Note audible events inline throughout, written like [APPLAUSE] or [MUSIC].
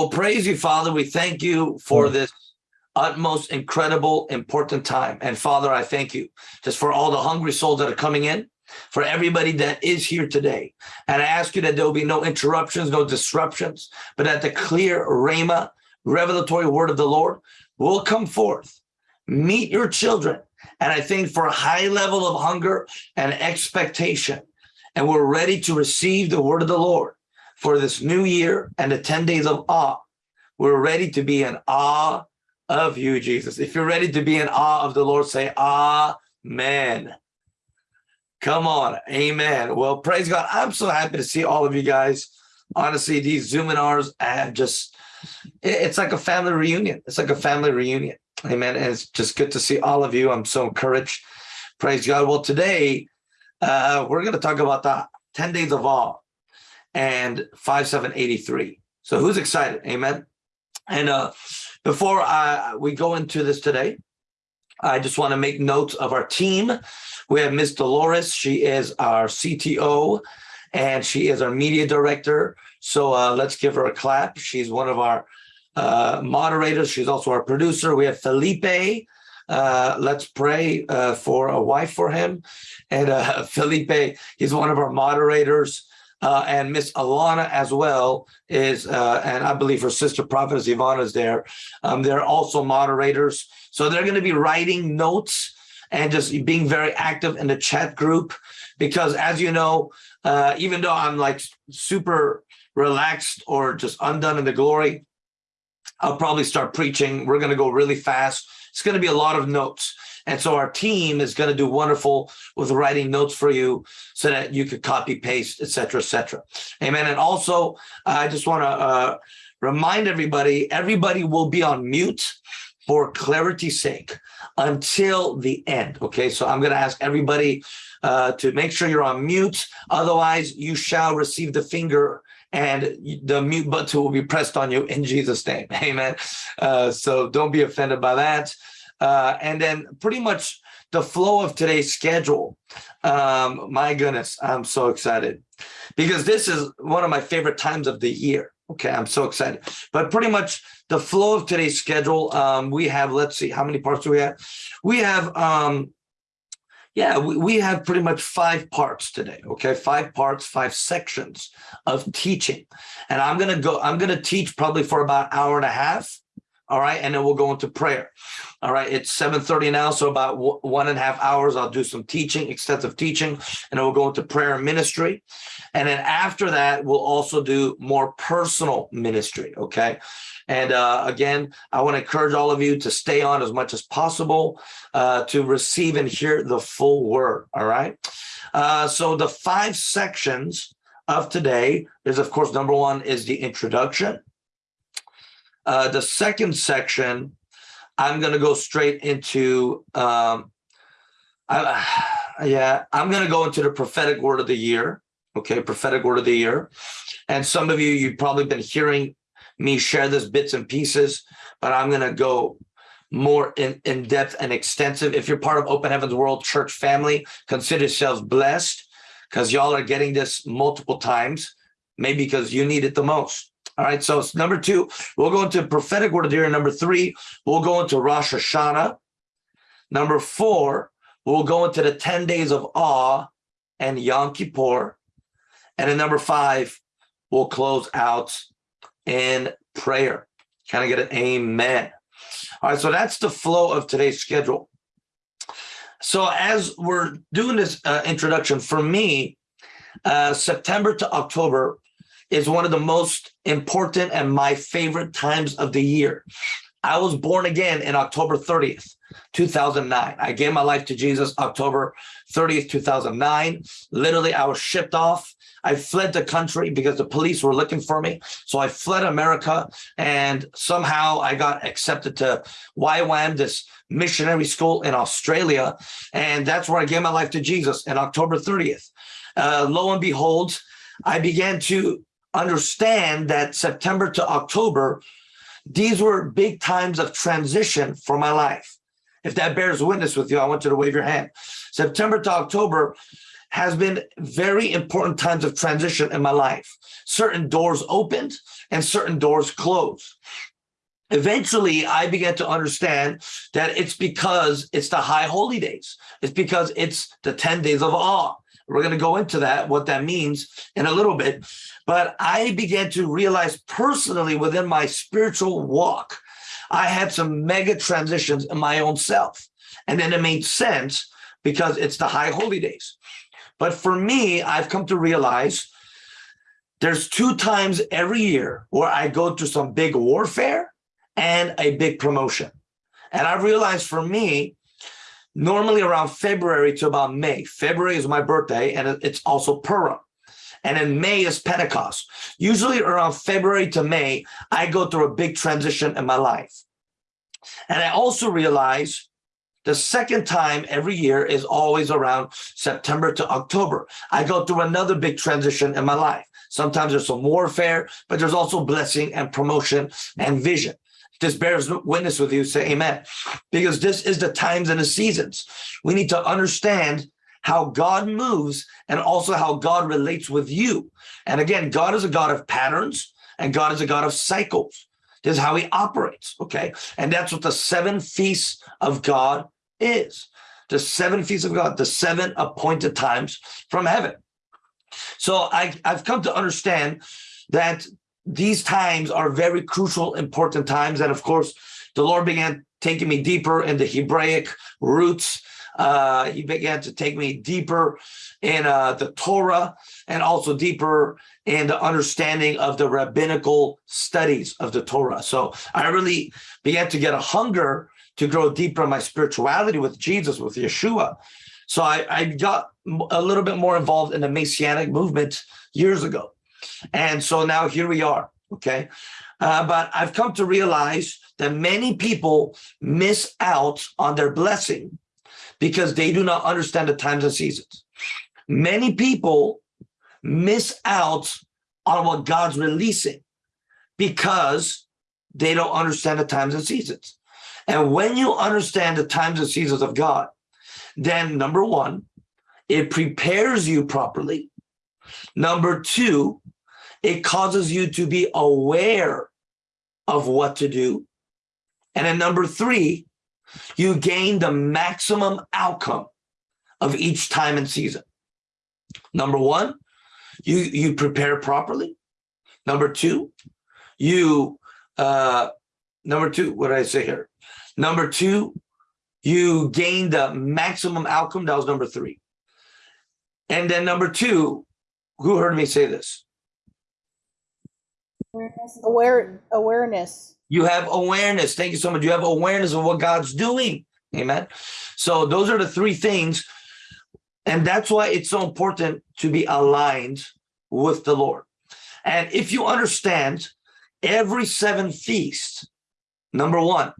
Well, praise you, Father. We thank you for Mm. this utmost incredible, important time. And Father, I thank you just for all the hungry souls that are coming in, for everybody that is here today. And I ask you that there will be no interruptions, no disruptions, but that the clear Rhema, revelatory word of the Lord will come forth. Meet your children. And I think for a high level of hunger and expectation, and we're ready to receive the word of the Lord for this new year and the 10 days of awe. We're ready to be in awe of you, Jesus. If you're ready to be in awe of the Lord, say amen. Come on, amen. Well, praise God. I'm so happy to see all of you guys. Honestly, these Zoominars and just, it's like a family reunion. It's like a family reunion. Amen. And it's just good to see all of you. I'm so encouraged. Praise God. Well, today, uh, we're going to talk about the 10 days of awe and 5783. So who's excited? Amen. And uh, before I, we go into this today, I just want to make notes of our team. We have Miss Dolores. She is our CTO and she is our media director. So uh, let's give her a clap. She's one of our uh, moderators. She's also our producer. We have Felipe. Uh, let's pray uh, for a wife for him. And uh, [LAUGHS] Felipe, he's one of our moderators. Uh, and Miss Alana as well is, uh, and I believe her sister prophetess Ivana is there. Um, they're also moderators. So they're going to be writing notes and just being very active in the chat group. Because as you know, uh, even though I'm like super relaxed or just undone in the glory, I'll probably start preaching. We're going to go really fast. It's going to be a lot of notes. And so our team is going to do wonderful with writing notes for you so that you could copy, paste, et cetera, et cetera. Amen. And also, I just want to uh, remind everybody, everybody will be on mute for clarity's sake until the end. Okay, so I'm going to ask everybody uh, to make sure you're on mute. Otherwise, you shall receive the finger and the mute button will be pressed on you in Jesus' name. [LAUGHS] Amen. Uh, so don't be offended by that. Uh, and then pretty much the flow of today's schedule. Um, my goodness, I'm so excited because this is one of my favorite times of the year. Okay, I'm so excited. But pretty much the flow of today's schedule, um, we have, let's see, how many parts do we have? We have, um, yeah, we, we have pretty much five parts today. Okay, five parts, five sections of teaching. And I'm to go, I'm to teach probably for about an hour and a half. All right, and then we'll go into prayer. All right, it's 7.30 now, so about one and a half hours, I'll do some teaching, extensive teaching, and then we'll go into prayer and ministry. And then after that, we'll also do more personal ministry, okay? And uh, again, I want to encourage all of you to stay on as much as possible uh, to receive and hear the full word, all right? Uh, so the five sections of today is, of course, number one is the introduction. Uh, the second section, I'm going to go straight into, um, I, [SIGHS] yeah, I'm going to go into the prophetic word of the year. Okay, prophetic word of the year. And some of you, you've probably been hearing me share this bits and pieces, but I'm going to go more in, in depth and extensive. If you're part of Open Heavens World Church family, consider yourselves blessed because y'all are getting this multiple times, maybe because you need it the most. All right, so number two, we'll go into prophetic word of the year. Number three, we'll go into Rosh Hashanah. Number four, we'll go into the 10 days of awe and Yom Kippur. And then number five, we'll close out in prayer. Kind of get an amen? All right, so that's the flow of today's schedule. So as we're doing this uh, introduction, for me, uh, September to October is one of the most important and my favorite times of the year. I was born again in October 30th, 2009. I gave my life to Jesus October 30th, 2009. Literally, I was shipped off. I fled the country because the police were looking for me. So I fled America and somehow I got accepted to YWAM, this missionary school in Australia. And that's where I gave my life to Jesus in October 30th. Uh, lo and behold, I began to understand that September to October, these were big times of transition for my life. If that bears witness with you, I want you to wave your hand. September to October, has been very important times of transition in my life. Certain doors opened and certain doors closed. Eventually, I began to understand that it's because it's the high holy days. It's because it's the 10 days of awe. We're going to go into that, what that means in a little bit. But I began to realize personally within my spiritual walk, I had some mega transitions in my own self. And then it made sense because it's the high holy days. But for me, I've come to realize there's two times every year where I go through some big warfare and a big promotion. And I realized for me, normally around February to about May. February is my birthday, and it's also Purim. And in May is Pentecost. Usually around February to May, I go through a big transition in my life. And I also realize the second time every year is always around September to October. I go through another big transition in my life. Sometimes there's some warfare, but there's also blessing and promotion and vision. This bears witness with you, say amen. Because this is the times and the seasons. We need to understand how God moves and also how God relates with you. And again, God is a God of patterns and God is a God of cycles. This is how he operates, okay? And that's what the seven feasts of God is. The seven feasts of God, the seven appointed times from heaven. So I, I've come to understand that these times are very crucial, important times. And of course, the Lord began taking me deeper in the Hebraic roots. Uh, he began to take me deeper in uh, the Torah and also deeper in the understanding of the rabbinical studies of the Torah. So I really began to get a hunger to grow deeper in my spirituality with Jesus, with Yeshua. So I, I got a little bit more involved in the Messianic movement years ago. And so now here we are, okay? Uh, but I've come to realize that many people miss out on their blessing because they do not understand the times and seasons. Many people miss out on what God's releasing because they don't understand the times and seasons. And when you understand the times and seasons of God, then number one, it prepares you properly. Number two, it causes you to be aware of what to do. And then number three, you gain the maximum outcome of each time and season. Number one, you, you prepare properly. Number two, you, uh, number two, what did I say here? Number two, you gain the maximum outcome. That was number three. And then number two, who heard me say this? Awareness. Aware awareness. You have awareness. Thank you so much. You have awareness of what God's doing. Amen. So those are the three things. And that's why it's so important to be aligned with the Lord. And if you understand every seven feast, number one,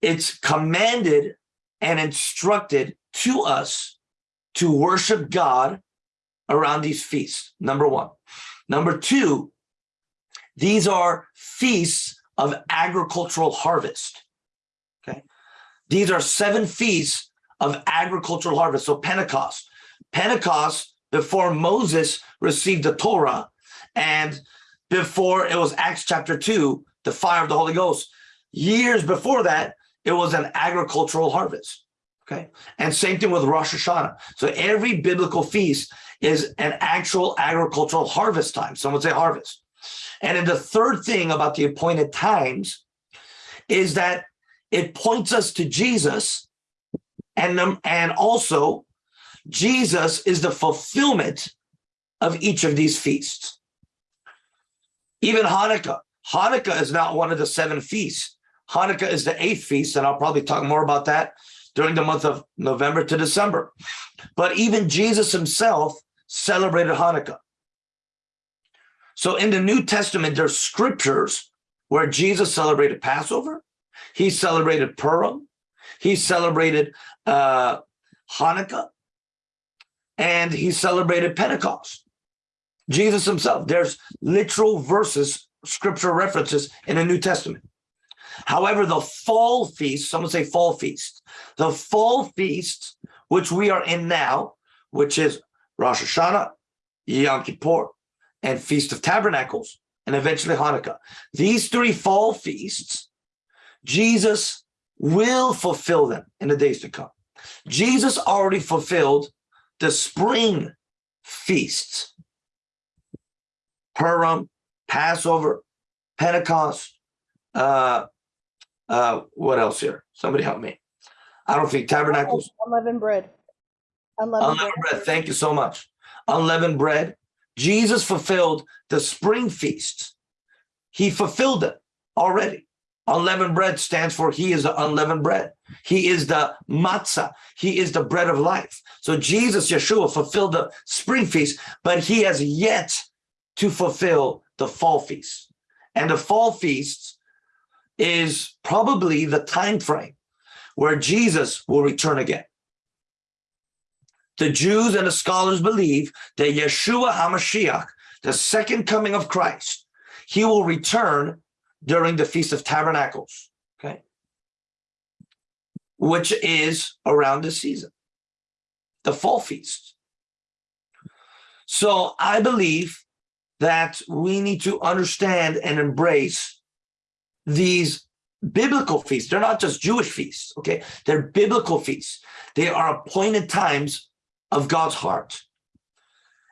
it's commanded and instructed to us to worship God around these feasts, number one. Number two, these are feasts of agricultural harvest. Okay. These are seven feasts of agricultural harvest. So Pentecost, Pentecost before Moses received the Torah and before it was Acts chapter two, the fire of the Holy Ghost. Years before that, it was an agricultural harvest. Okay. And same thing with Rosh Hashanah. So every biblical feast is an actual agricultural harvest time. Some would say harvest. And then the third thing about the appointed times is that it points us to Jesus and, and also Jesus is the fulfillment of each of these feasts. Even Hanukkah. Hanukkah is not one of the seven feasts. Hanukkah is the eighth feast, and I'll probably talk more about that during the month of November to December. But even Jesus himself celebrated Hanukkah. So in the New Testament, there's scriptures where Jesus celebrated Passover, he celebrated Purim, he celebrated uh, Hanukkah, and he celebrated Pentecost. Jesus himself, there's literal verses, scripture references in the New Testament. However, the fall feast, someone say fall feast, the fall feast, which we are in now, which is Rosh Hashanah, Yom Kippur, and Feast of Tabernacles, and eventually Hanukkah. These three fall feasts, Jesus will fulfill them in the days to come. Jesus already fulfilled the spring feasts, Purim, Passover, Pentecost, uh, uh, what else here? Somebody help me. I don't think tabernacles, Unleavened bread. Unleavened bread. unleavened bread. Thank you so much. Unleavened bread. Jesus fulfilled the spring feasts. He fulfilled it already. Unleavened bread stands for he is the unleavened bread. He is the matzah. He is the bread of life. So Jesus, Yeshua, fulfilled the spring feast, but he has yet to fulfill the fall feast. And the fall feasts is probably the time frame where Jesus will return again. The Jews and the scholars believe that Yeshua HaMashiach, the second coming of Christ, he will return during the Feast of Tabernacles, okay? Which is around this season, the fall feast. So I believe that we need to understand and embrace these biblical feasts. They're not just Jewish feasts, okay? They're biblical feasts. They are appointed times of God's heart.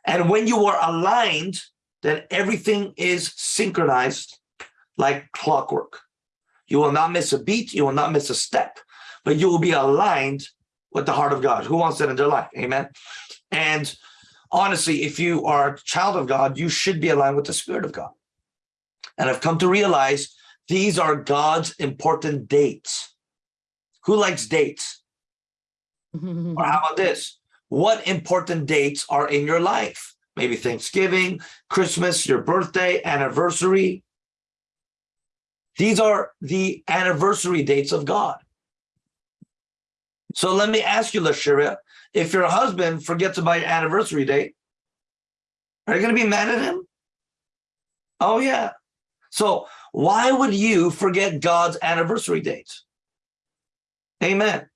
And when you are aligned, then everything is synchronized like clockwork. You will not miss a beat, you will not miss a step, but you will be aligned with the heart of God. Who wants that in their life? Amen. And honestly, if you are a child of God, you should be aligned with the Spirit of God. And I've come to realize these are God's important dates. Who likes dates? [LAUGHS] Or how about this? What important dates are in your life? Maybe Thanksgiving, Christmas, your birthday, anniversary. These are the anniversary dates of God. So let me ask you, Lashiria, if your husband forgets about your anniversary date, are you going to be mad at him? Oh, yeah. So why would you forget God's anniversary dates? Amen.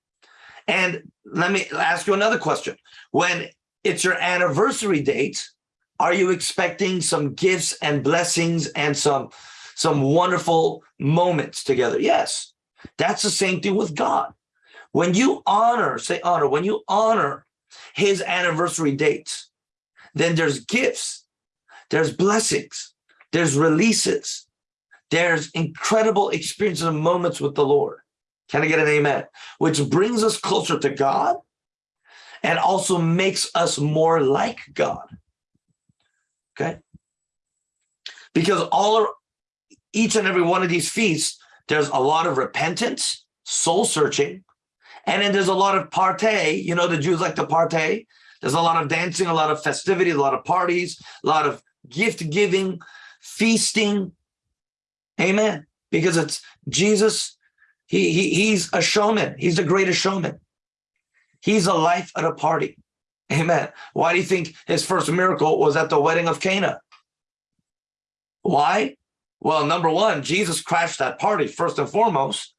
And let me ask you another question. When it's your anniversary date, are you expecting some gifts and blessings and some, some wonderful moments together? Yes, that's the same thing with God. When you honor, say honor, when you honor his anniversary dates, then there's gifts, there's blessings, there's releases, there's incredible experiences and moments with the Lord. Can I get an amen? Which brings us closer to God and also makes us more like God. Okay? Because all each and every one of these feasts, there's a lot of repentance, soul searching, and then there's a lot of partay. You know, the Jews like to partay. There's a lot of dancing, a lot of festivity, a lot of parties, a lot of gift giving, feasting. Amen. Because it's Jesus. He, he he's a showman. He's the greatest showman. He's a life at a party. Amen. Why do you think his first miracle was at the wedding of Cana? Why? Well, number one, Jesus crashed that party first and foremost,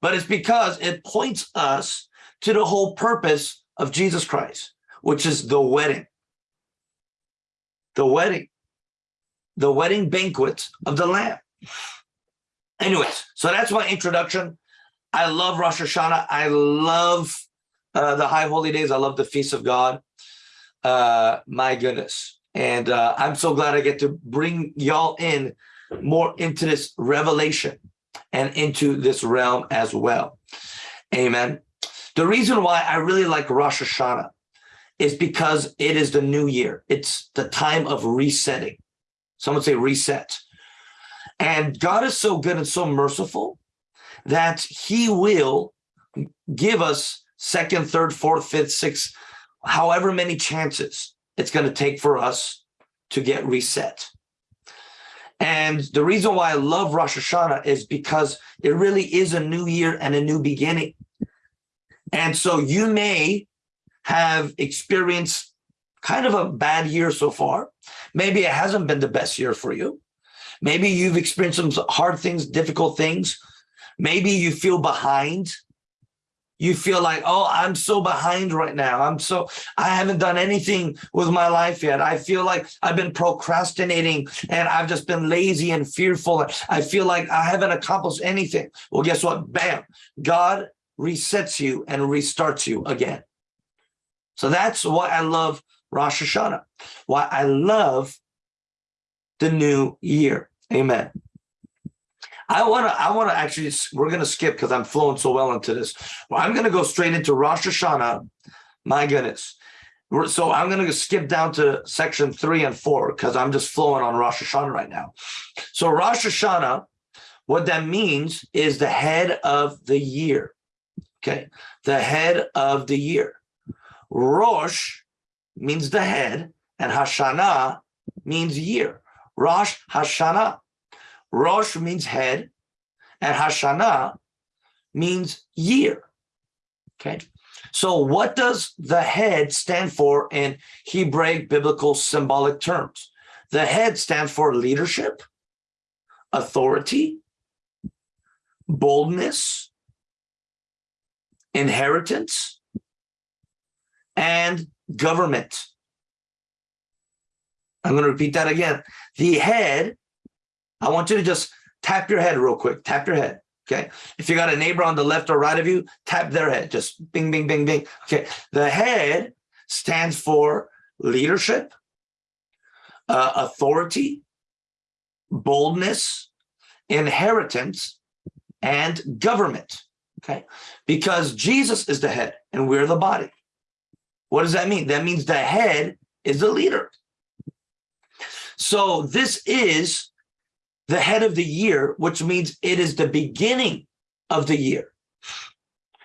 but it's because it points us to the whole purpose of Jesus Christ, which is the wedding. The wedding. The wedding banquet of the Lamb. Anyways, so that's my introduction. I love Rosh Hashanah. I love uh, the high holy days. I love the feast of God. Uh, my goodness. And uh, I'm so glad I get to bring y'all in more into this revelation and into this realm as well. Amen. The reason why I really like Rosh Hashanah is because it is the new year. It's the time of resetting. Someone say reset. And God is so good and so merciful that he will give us second, third, fourth, fifth, sixth, however many chances it's going to take for us to get reset. And the reason why I love Rosh Hashanah is because it really is a new year and a new beginning. And so you may have experienced kind of a bad year so far. Maybe it hasn't been the best year for you. Maybe you've experienced some hard things, difficult things. Maybe you feel behind. you feel like, oh, I'm so behind right now. I'm so, I haven't done anything with my life yet. I feel like I've been procrastinating and I've just been lazy and fearful. I feel like I haven't accomplished anything. Well, guess what? Bam, God resets you and restarts you again. So that's why I love Rosh Hashanah, why I love the new year. Amen. I want to, I want to actually, we're going to skip because I'm flowing so well into this. Well, I'm going to go straight into Rosh Hashanah. My goodness. We're- So I'm going to skip down to section three and four because I'm just flowing on Rosh Hashanah right now. So Rosh Hashanah, what that means is the head of the year. Okay. The head of the year. Rosh means the head and Hashanah means year. Rosh Hashanah. Rosh means head and Hashanah means year. Okay. So what does the head stand for in Hebraic biblical symbolic terms? The head stands for leadership, authority, boldness, inheritance, and government. I'm going to repeat that again. The head, I want you to just tap your head real quick. Tap your head. Okay. If you got a neighbor on the left or right of you, tap their head. Just bing, bing, bing, bing. Okay. The head stands for leadership, uh, authority, boldness, inheritance, and government. Okay. Because Jesus is the head and we're the body. What does that mean? That means the head is the leader. So this is the head of the year, which means it is the beginning of the year.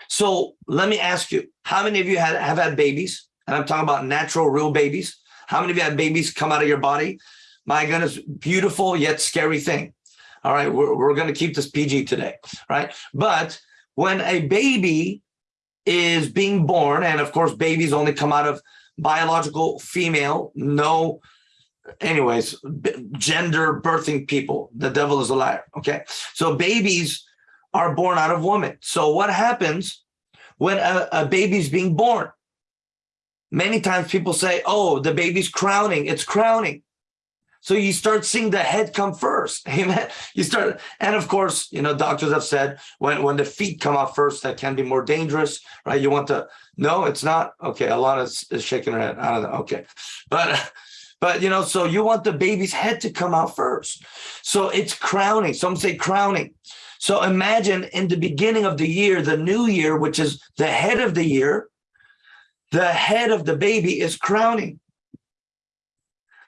So let me ask you, how many of you had, have had babies? And I'm talking about natural, real babies. How many of you had babies come out of your body? My goodness, beautiful yet scary thing. All right, we're, we're going to keep this PG today, right? But when a baby is being born, and of course, babies only come out of biological female, no anyways, gender birthing people. The devil is a liar. Okay. So babies are born out of woman. So what happens when a, a baby's being born? Many times people say, oh, the baby's crowning. It's crowning. So you start seeing the head come first. [LAUGHS] Amen. You start, and of course, you know, doctors have said when, when the feet come out first, that can be more dangerous, right? You want to, no, it's not. Okay. Alana is, is shaking her head. I don't know. Okay. But [LAUGHS] but you know, so you want the baby's head to come out first. So it's crowning. Some say crowning. So imagine in the beginning of the year, the new year, which is the head of the year, the head of the baby is crowning.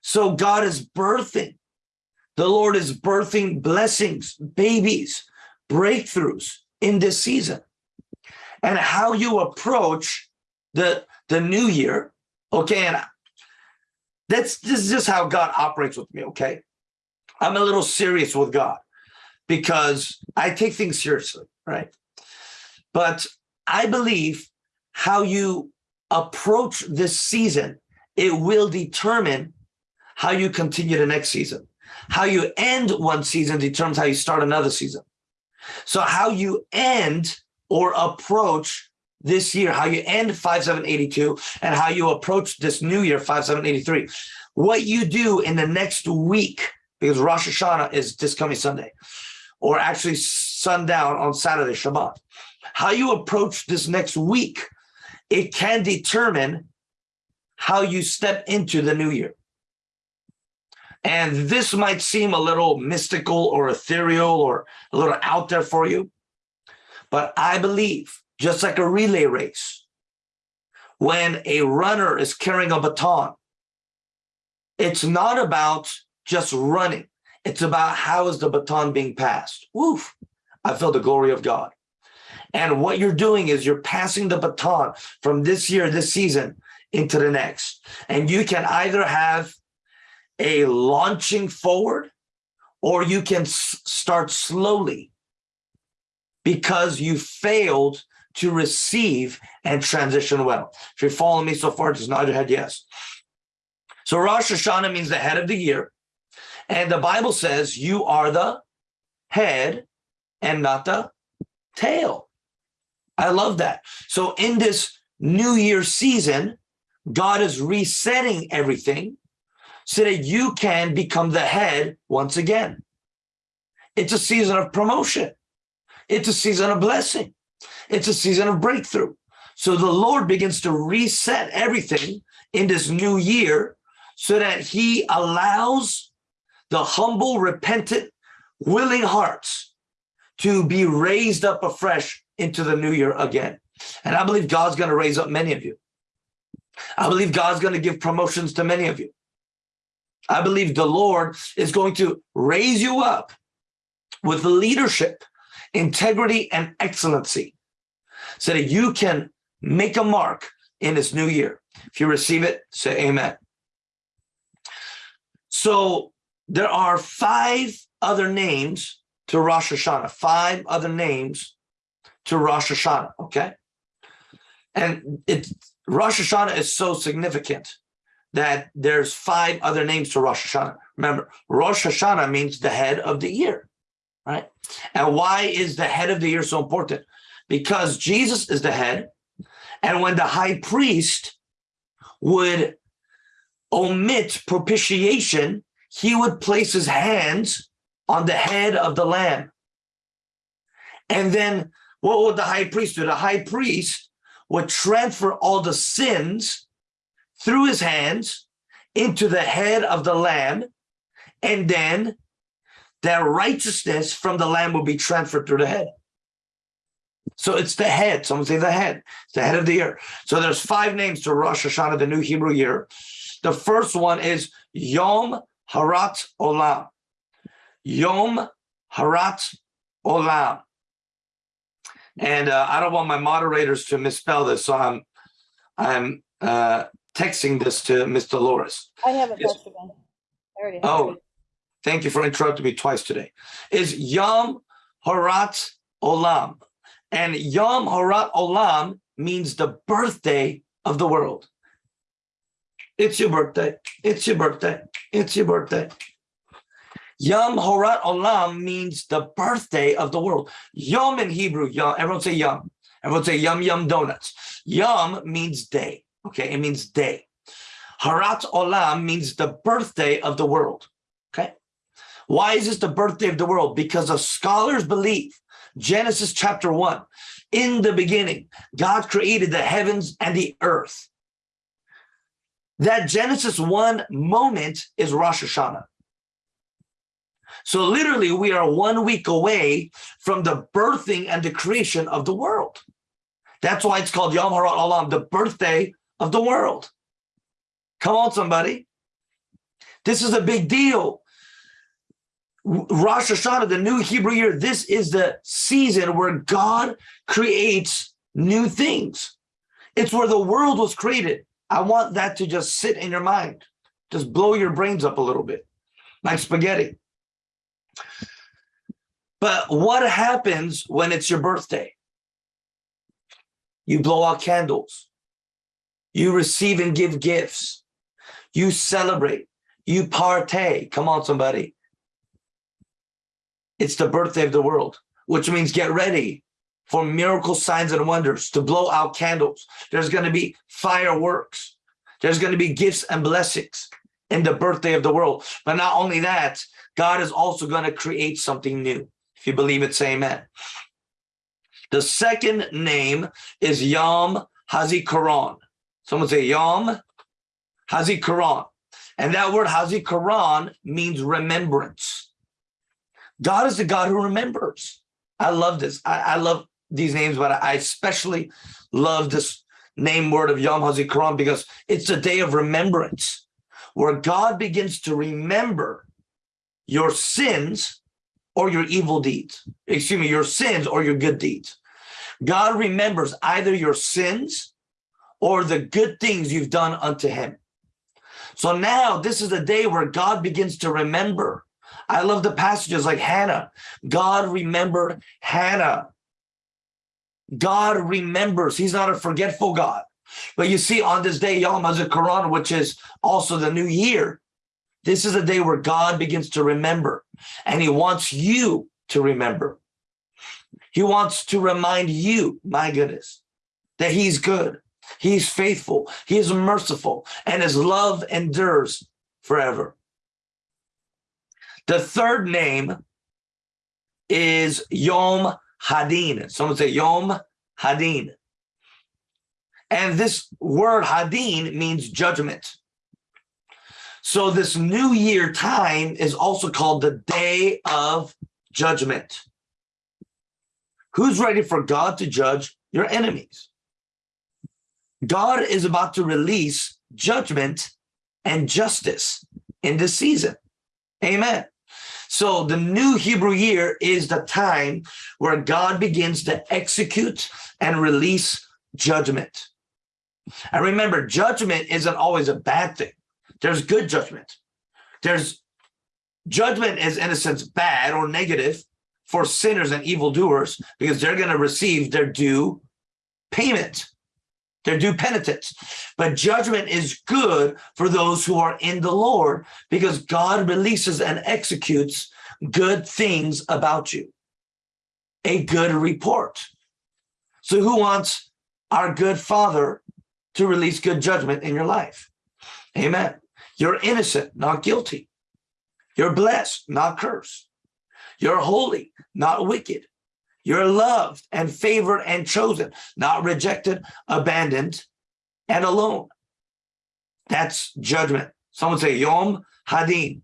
So God is birthing. The Lord is birthing blessings, babies, breakthroughs in this season. And how you approach the, the new year, okay, and that's this is just how God operates with me, okay? I'm a little serious with God because I take things seriously, right? But I believe how you approach this season, it will determine how you continue the next season. How you end one season determines how you start another season. So how you end or approach this year, how you end 5782 and how you approach this new year, 5783. What you do in the next week, because Rosh Hashanah is this coming Sunday, or actually sundown on Saturday, Shabbat. How you approach this next week, it can determine how you step into the new year. And this might seem a little mystical or ethereal or a little out there for you. But I believe, just like a relay race, when a runner is carrying a baton, it's not about just running. It's about how is the baton being passed. Woof, I feel the glory of God. And what you're doing is you're passing the baton from this year, this season into the next. And you can either have a launching forward or you can start slowly because you failed to receive and transition well. If you're following me so far, just nod your head yes. So Rosh Hashanah means the head of the year. And the Bible says you are the head and not the tail. I love that. So in this new year season, God is resetting everything so that you can become the head once again. It's a season of promotion. It's a season of blessing. It's a season of breakthrough. So the Lord begins to reset everything in this new year so that he allows the humble, repentant, willing hearts to be raised up afresh into the new year again. And I believe God's going to raise up many of you. I believe God's going to give promotions to many of you. I believe the Lord is going to raise you up with leadership, integrity, and excellency so that you can make a mark in this new year. If you receive it, say amen. So there are five other names to Rosh Hashanah, five other names to Rosh Hashanah, okay? And it Rosh Hashanah is so significant that there's five other names to Rosh Hashanah. Remember, Rosh Hashanah means the head of the year, right? And why is the head of the year so important? Because Jesus is the head. And when the high priest would omit propitiation, he would place his hands on the head of the lamb. And then what would the high priest do? The high priest would transfer all the sins through his hands into the head of the lamb, and then that righteousness from the lamb will be transferred through the head. So it's the head. Someone say the head. It's the head of the year. So there's five names to Rosh Hashanah, the new Hebrew year. The first one is Yom Harat Olam. Yom Harat Olam. And uh, I don't want my moderators to misspell this, so I'm I'm uh, texting this to Miss Dolores. I have it, Yes. Pastor Ben. I already have Oh, it. Thank you for interrupting me twice today. Is Yom Harat Olam. And Yom Harat Olam means the birthday of the world. It's your birthday. It's your birthday. It's your birthday. Yom Harat Olam means the birthday of the world. Yom in Hebrew, Yom, everyone say Yom. Everyone say Yum Yum Donuts. Yom means day. Okay, it means day. Harat Olam means the birthday of the world. Why is this the birthday of the world? Because the scholars believe Genesis chapter one, in the beginning, God created the heavens and the earth. That Genesis 1 moment is Rosh Hashanah. So literally we are one week away from the birthing and the creation of the world. That's why it's called Yom Harat Olam, the birthday of the world. Come on, somebody. This is a big deal. Rosh Hashanah, the new Hebrew year, this is the season where God creates new things. It's where the world was created. I want that to just sit in your mind. Just blow your brains up a little bit, like spaghetti. But what happens when it's your birthday? You blow out candles. You receive and give gifts. You celebrate. You partay. Come on, somebody. It's the birthday of the world, which means get ready for miracle signs and wonders to blow out candles. There's going to be fireworks. There's going to be gifts and blessings in the birthday of the world. But not only that, God is also going to create something new. If you believe it, say amen. The second name is Yom Hazikaron. Someone say Yom Hazikaron. And that word Hazikaron means remembrance. God is the God who remembers. I love this. I, I love these names, but I especially love this name word of Yom Hazikaron because it's a day of remembrance where God begins to remember your sins or your evil deeds. Excuse me, your sins or your good deeds. God remembers either your sins or the good things you've done unto him. So now this is a day where God begins to remember. I love the passages like Hannah. God remembered Hannah. God remembers. He's not a forgetful God. But you see, on this day, Yom HaZikaron, which is also the new year, this is a day where God begins to remember, and he wants you to remember. He wants to remind you, my goodness, that he's good. He's faithful. He is merciful and his love endures forever. The third name is Yom Hadin. Someone say Yom Hadin. And this word Hadin means judgment. So this new year time is also called the day of judgment. Who's ready for God to judge your enemies? God is about to release judgment and justice in this season. Amen. So the new Hebrew year is the time where God begins to execute and release judgment. And remember, judgment isn't always a bad thing. There's good judgment. There's judgment is in a sense bad or negative for sinners and evildoers because they're going to receive their due payment, their due penitence. But judgment is good for those who are in the Lord because God releases and executes good things about you, a good report. So who wants our good father to release good judgment in your life? Amen. You're innocent, not guilty. You're blessed, not cursed. You're holy, not wicked. You're loved and favored and chosen, not rejected, abandoned, and alone. That's judgment. Someone say Yom Hadin.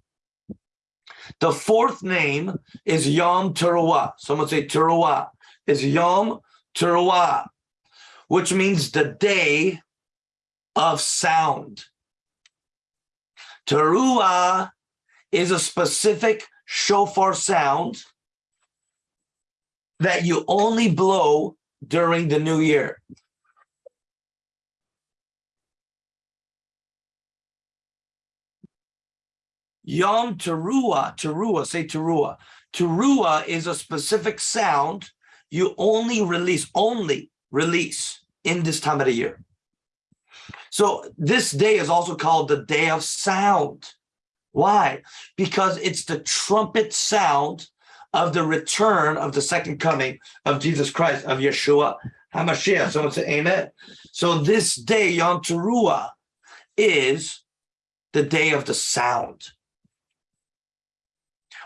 The fourth name is Yom Teruah. Someone say Teruah. Is Yom Teruah, which means the day of sound. Teruah is a specific shofar sound that you only blow during the new year. Yom Teruah, Teruah, say Teruah. Teruah is a specific sound you only release, only release in this time of the year. So this day is also called the day of sound. Why? Because it's the trumpet sound of the return of the second coming of Jesus Christ, of Yeshua HaMashiach. Someone say amen. So this day, Yom Teruah, is the day of the sound.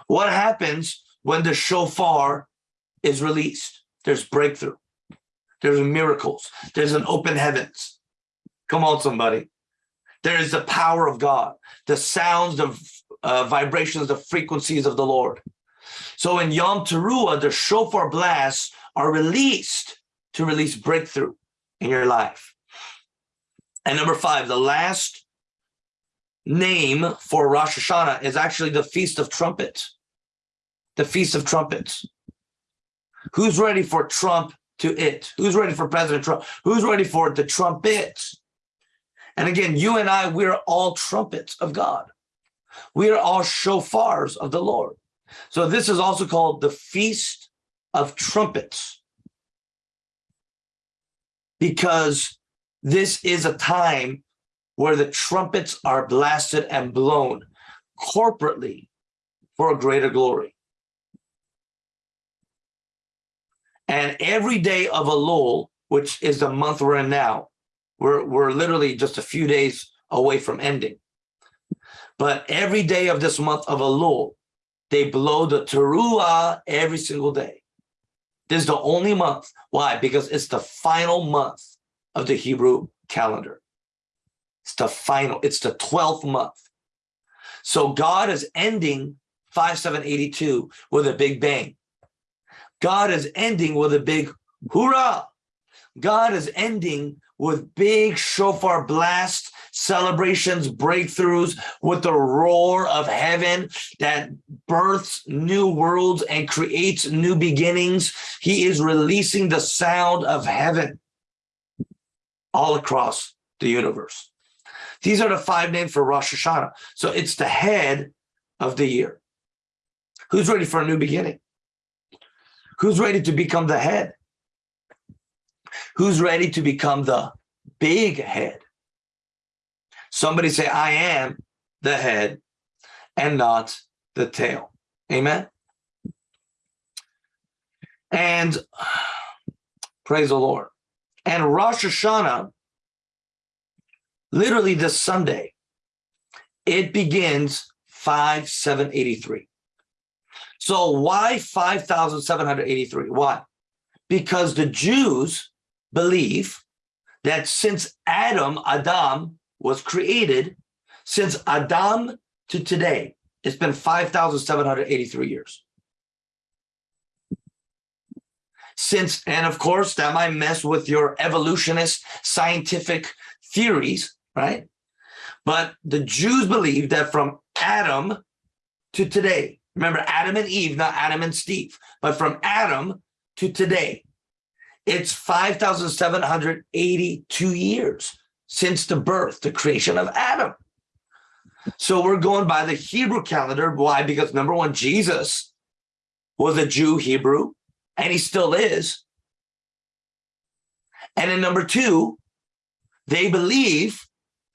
What happens when the shofar is released? There's breakthrough. There's miracles. There's an open heavens. Come on, somebody. There is the power of God, the sounds, the uh, vibrations, the frequencies of the Lord. So in Yom Teruah, the shofar blasts are released to release breakthrough in your life. And number five, the last name for Rosh Hashanah is actually the Feast of Trumpets. The Feast of Trumpets. Who's ready for Trump to it? Who's ready for President Trump? Who's ready for the trumpets? And again, you and I, we're all trumpets of God. We are all shofars of the Lord. So this is also called the Feast of Trumpets because this is a time where the trumpets are blasted and blown corporately for a greater glory. And every day of Elul, which is the month we're in now, we're, we're literally just a few days away from ending. But every day of this month of Elul, they blow the teruah every single day. This is the only month. Why? Because it's the final month of the Hebrew calendar. It's the final, it's the 12th month. So God is ending 5782 with a big bang. God is ending with a big hoorah. God is ending with big shofar blast celebrations, breakthroughs, with the roar of heaven that births new worlds and creates new beginnings. He is releasing the sound of heaven all across the universe. These are the five names for Rosh Hashanah. So it's the head of the year. Who's ready for a new beginning? Who's ready to become the head? Who's ready to become the big head? Somebody say, I am the head and not the tail. Amen. And [SIGHS] praise the Lord. And Rosh Hashanah, literally this Sunday, it begins 5783. So why 5,783? Why? Because the Jews believe that since Adam, Adam was created, since Adam to today, it's been 5,783 years. Since, and of course, that might mess with your evolutionist scientific theories, right? But the Jews believe that from Adam to today, remember Adam and Eve, not Adam and Steve, but from Adam to today, it's 5,782 years since the birth, the creation of Adam. So we're going by the Hebrew calendar. Why? Because number one, Jesus was a Jew Hebrew, and he still is. And then number two, they believe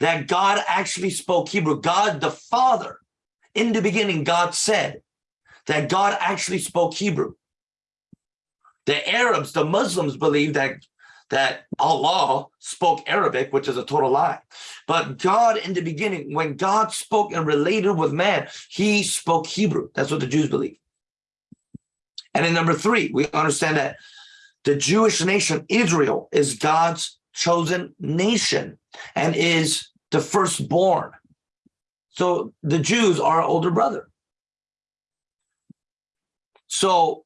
that God actually spoke Hebrew. God the Father, in the beginning, God said that God actually spoke Hebrew. The Arabs, the Muslims believe that that Allah spoke Arabic, which is a total lie. But God in the beginning, when God spoke and related with man, he spoke Hebrew. That's what the Jews believe. And in number three, we understand that the Jewish nation, Israel, is God's chosen nation and is the firstborn. So the Jews are our older brother. So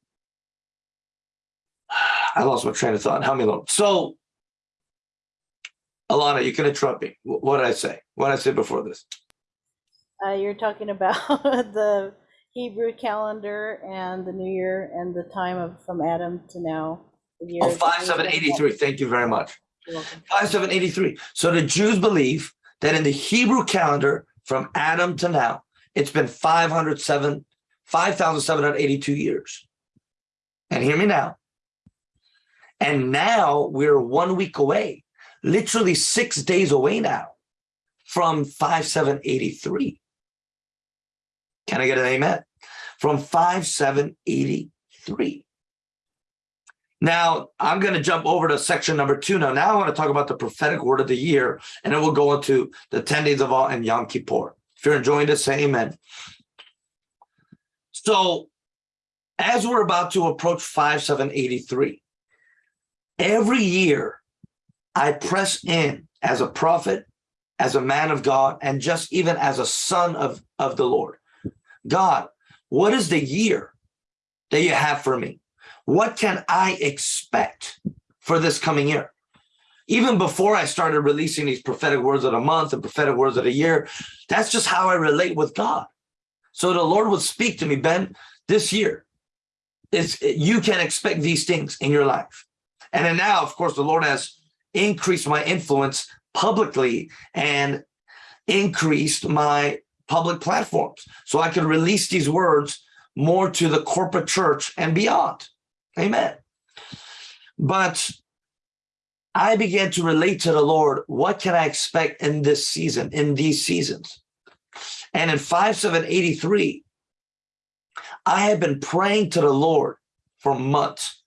I lost my train of thought. Help me along. So, Alana, you can interrupt me. What did I say? What did I say before this? Uh, you're talking about [LAUGHS] the Hebrew calendar and the New Year and the time of from Adam to now. the Oh, years. 5783. Thank you very much. You're 5783. So the Jews believe that in the Hebrew calendar from Adam to now, it's been 507, 5,782 years. And hear me now. And now we're one week away, literally six days away now from 5783. Can I get an amen? From 5783. Now, I'm going to jump over to section number two. Now, now I want to talk about the prophetic word of the year, and then we'll go into the 10 days of awe and Yom Kippur. If you're enjoying this, say amen. So, as we're about to approach 5783, every year I press in as a prophet, as a man of God, and just even as a son of, of the Lord. God, what is the year that you have for me? What can I expect for this coming year? Even before I started releasing these prophetic words of the month and prophetic words of the year, that's just how I relate with God. So the Lord would speak to me, Ben, this year, is you can expect these things in your life. And then now, of course, the Lord has increased my influence publicly and increased my public platforms so I can release these words more to the corporate church and beyond. Amen. But I began to relate to the Lord, what can I expect in this season, in these seasons? And in 5783, I have been praying to the Lord for months.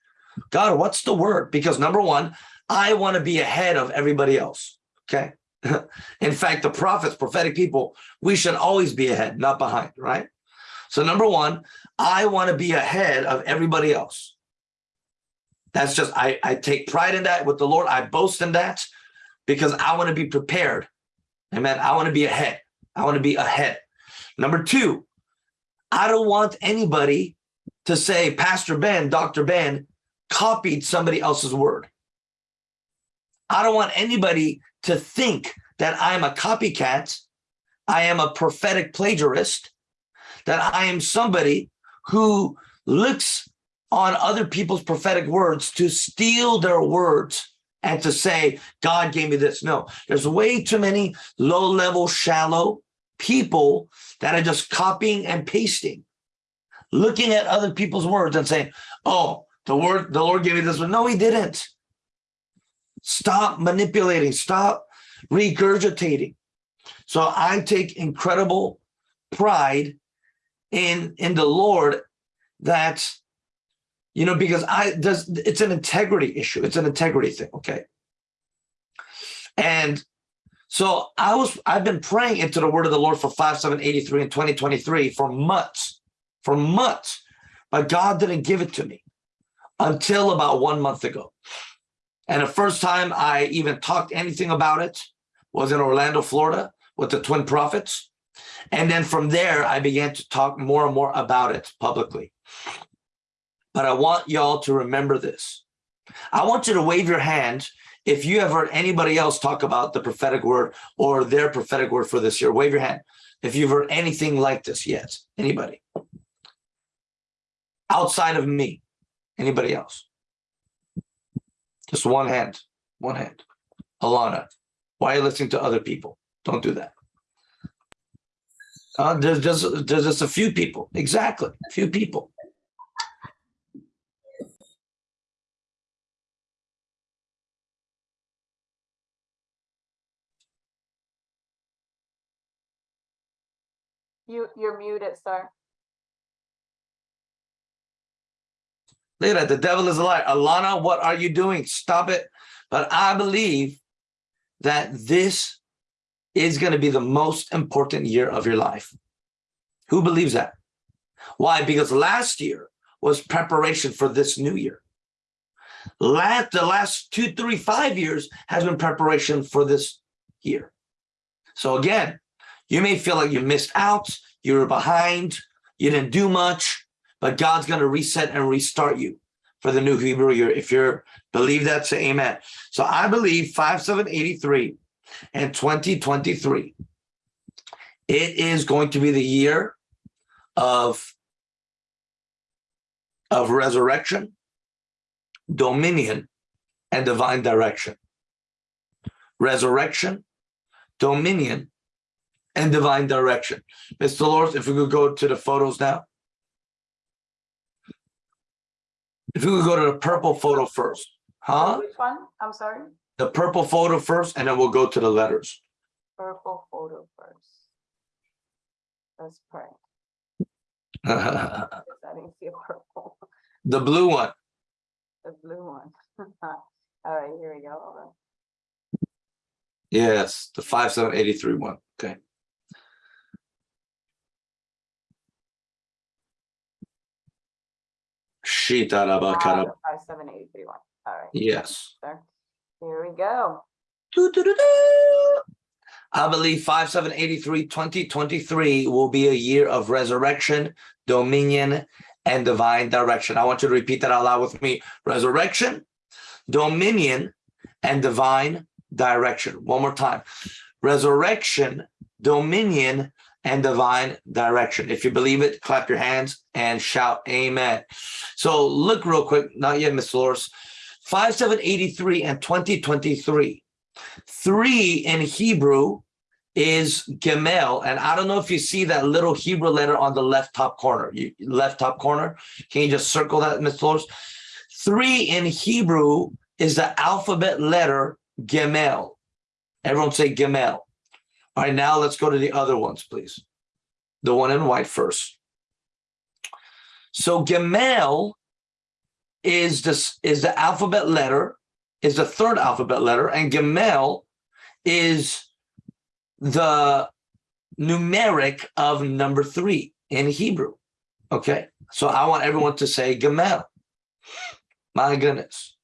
God, what's the word? Because number one, I want to be ahead of everybody else. Okay. [LAUGHS] in fact, the prophets, prophetic people, we should always be ahead, not behind, right? So number one, I want to be ahead of everybody else. That's just, I, I take pride in that with the Lord. I boast in that because I want to be prepared. Amen. I want to be ahead. I want to be ahead. Number two, I don't want anybody to say, Pastor Ben, Dr. Ben copied somebody else's word. I don't want anybody to think that I'm a copycat. I am a prophetic plagiarist, that I am somebody who looks on other people's prophetic words to steal their words and to say, God gave me this. No, there's way too many low level, shallow people that are just copying and pasting, looking at other people's words and saying, oh, the word, the Lord gave me this one. No, he didn't. Stop manipulating, stop regurgitating. So I take incredible pride in, in the Lord that You know, because I does it's an integrity issue. It's an integrity thing. Okay. And so I was I've been praying into the word of the Lord for 5783 and 2023 for months, for months, but God didn't give it to me until about one month ago. And the first time I even talked anything about it was in Orlando, Florida with the Twin Prophets. And then from there, I began to talk more and more about it publicly. But I want y'all to remember this. I want you to wave your hand if you have heard anybody else talk about the prophetic word or their prophetic word for this year. Wave your hand if you've heard anything like this yet. Anybody? Outside of me, anybody else? Just one hand, one hand. Alana, why are you listening to other people? Don't do that. Uh, there's just there's just a few people. Exactly, a few people. You, you're muted, sir. Look at that. The devil is a liar. Alana, what are you doing? Stop it. But I believe that this is going to be the most important year of your life. Who believes that? Why? Because last year was preparation for this new year. Last, the last two, three, five years has been preparation for this year. So again, you may feel like you missed out, you were behind, you didn't do much, but God's going to reset and restart you for the new Hebrew year. If you're believe that, say amen. So I believe 5783 and 2023, it is going to be the year of, of resurrection, dominion, and divine direction. Resurrection, dominion, and divine direction. Mr. Lord, if we could go to the photos now. If we could go to the purple photo first, huh? Which one? I'm sorry? The purple photo first, and then we'll go to the letters. Purple photo first. Let's pray. [LAUGHS] I didn't see a purple, The blue one. the blue one. [LAUGHS] All right, here we go. Yes, the five seven eighty three one. Okay. Shita rabakara. the Five, seven, eight, three, one. All right, Yes. sir. Here we go. Doo-doo-doo-doo. I believe 5783 2023 will be a year of resurrection, dominion, and divine direction. I want you to repeat that out loud with me. Resurrection, dominion, and divine direction. One more time. Resurrection, dominion, and divine direction. If you believe it, clap your hands and shout amen. So look real quick, not yet, Miss Loris. 5783 and 2023. Three in Hebrew is Gemel. And I don't know if you see that little Hebrew letter on the left top corner. You, left top corner. Can you just circle that, Miss Loris? Three in Hebrew is the alphabet letter Gemel. Everyone say Gemel. All right, now let's go to the other ones, please. The one in white first. So Gemel is this is the alphabet letter, is the third alphabet letter, and Gemel is the numeric of number three in Hebrew. Okay, so I want everyone to say Gemel. My goodness.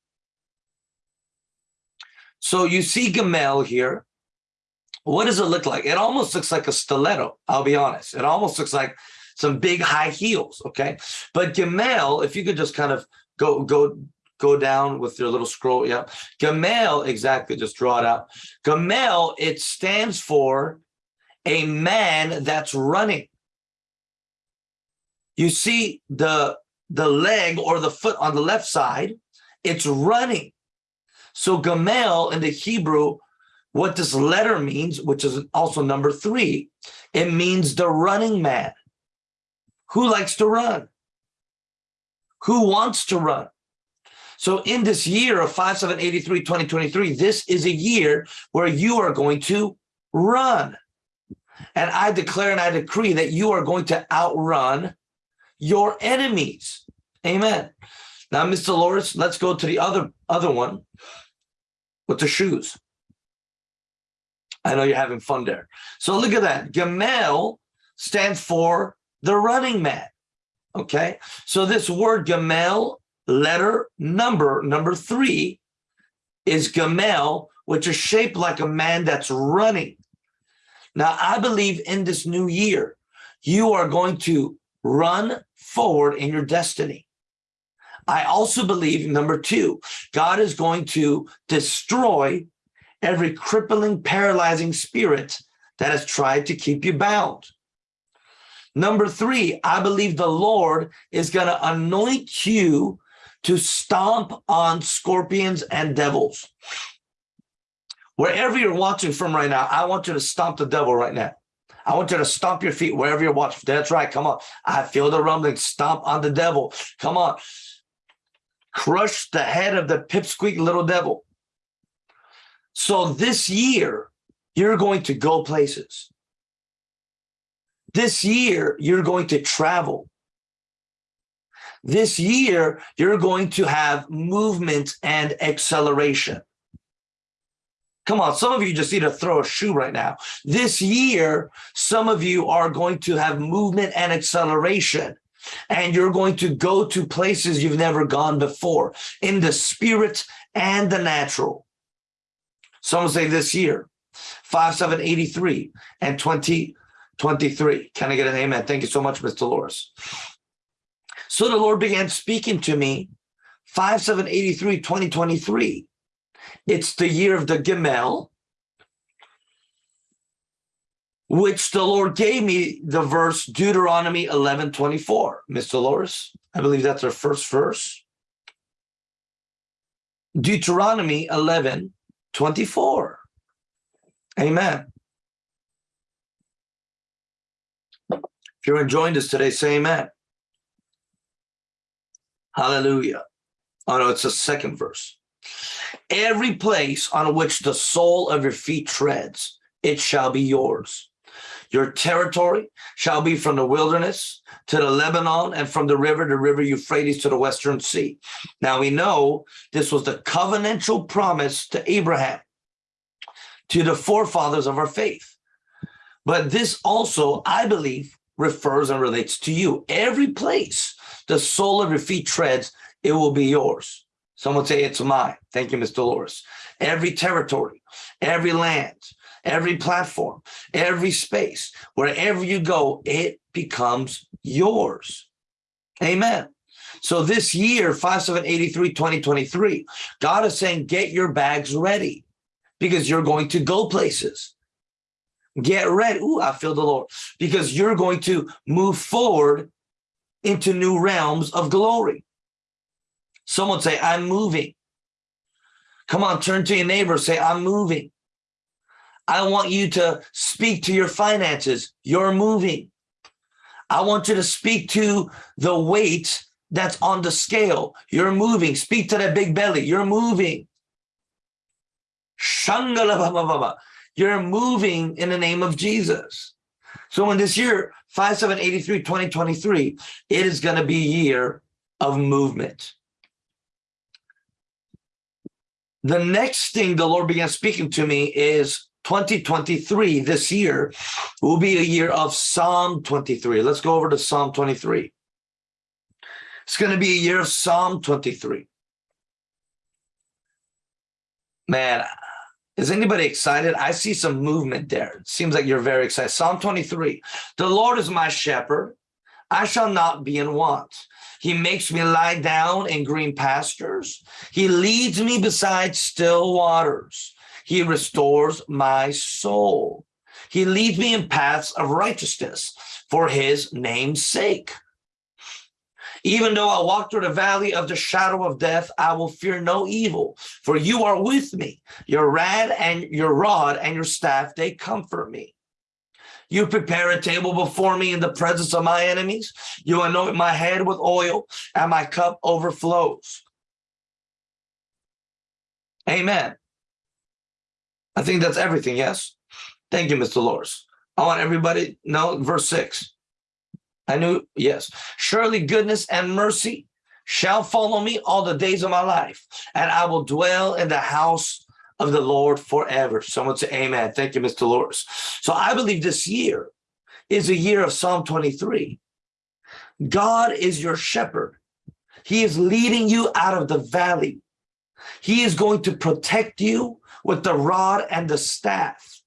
So you see Gemel here. What does it look like? It almost looks like a stiletto. I'll be honest. It almost looks like some big high heels. Okay, but Gemel, if you could just kind of go go go down with your little scroll. Yeah, Gamel. Exactly. Just draw it out. Gamel. It stands for a man that's running. You see the the leg or the foot on the left side. It's running. So Gamel in the Hebrew, what this letter means, which is also number three, it means the running man. Who likes to run? Who wants to run? So in this year of 5783 2023, this is a year where you are going to run. And I declare and I decree that you are going to outrun your enemies. Amen. Now, Mr. Loris, let's go to the other other one with the shoes. I know you're having fun there. So look at that. Gamel stands for the running man. Okay. So this word Gamel, letter number, number three, is Gamel, which is shaped like a man that's running. Now, I believe in this new year, you are going to run forward in your destiny. I also believe, number two, God is going to destroy every crippling, paralyzing spirit that has tried to keep you bound. Number three, I believe the Lord is going to anoint you to stomp on scorpions and devils. Wherever you're watching from right now, I want you to stomp the devil right now. I want you to stomp your feet wherever you're watching. That's right. Come on. I feel the rumbling. Stomp on the devil. Come on. Crush the head of the pipsqueak little devil. So this year, you're going to go places. This year, you're going to travel. This year, you're going to have movement and acceleration. Come on, some of you just need to throw a shoe right now. This year, some of you are going to have movement and acceleration, and you're going to go to places you've never gone before in the spirit and the natural. Someone say this year, 5783 and 2023. Can I get an amen? Thank you so much, Mr. Dolores. So the Lord began speaking to me, 5783, 2023. It's the year of the Gemel, which the Lord gave me the verse Deuteronomy 11, 24. Mr. Loris, I believe that's our first verse. Deuteronomy 11, 24. Amen. If you're enjoying this today, say amen. Hallelujah. Oh no, it's the second verse. Every place on which the sole of your feet treads, it shall be yours. Your territory shall be from the wilderness to the Lebanon and from the river, the river Euphrates to the western sea. Now we know this was the covenantal promise to Abraham, to the forefathers of our faith. But this also, I believe, refers and relates to you. Every place the sole of your feet treads, it will be yours. Someone say it's mine. Thank you, Mr. Dolores. Every territory, every land, every platform, every space, wherever you go, it becomes yours. Amen. So this year, 5783, 2023, God is saying, get your bags ready because you're going to go places. Get ready. Ooh, I feel the Lord. Because you're going to move forward into new realms of glory. Someone say, I'm moving. Come on, turn to your neighbor, say, I'm moving. I want you to speak to your finances. You're moving. I want you to speak to the weight that's on the scale. You're moving. Speak to that big belly. You're moving. You're moving in the name of Jesus. So in this year, 5783, 2023, it is going to be a year of movement. The next thing the Lord began speaking to me is 2023, this year, will be a year of Psalm 23. Let's go over to Psalm 23. It's going to be a year of Psalm 23. Man, is anybody excited? I see some movement there. It seems like you're very excited. Psalm 23. The Lord is my shepherd. I shall not be in want. He makes me lie down in green pastures. He leads me beside still waters. He restores my soul. He leads me in paths of righteousness for his name's sake. Even though I walk through the valley of the shadow of death, I will fear no evil, for you are with me. Your rod and your rod and your staff, they comfort me. You prepare a table before me in the presence of my enemies. You anoint my head with oil and my cup overflows. Amen. I think that's everything, yes? Thank you, Mr. Loris. I want everybody, no, verse six. I knew, yes. Surely goodness and mercy shall follow me all the days of my life, and I will dwell in the house of the Lord forever. Someone say amen. Thank you, Mr. Dolores. So I believe this year is a year of Psalm 23. God is your shepherd. He is leading you out of the valley. He is going to protect you with the rod and the staff.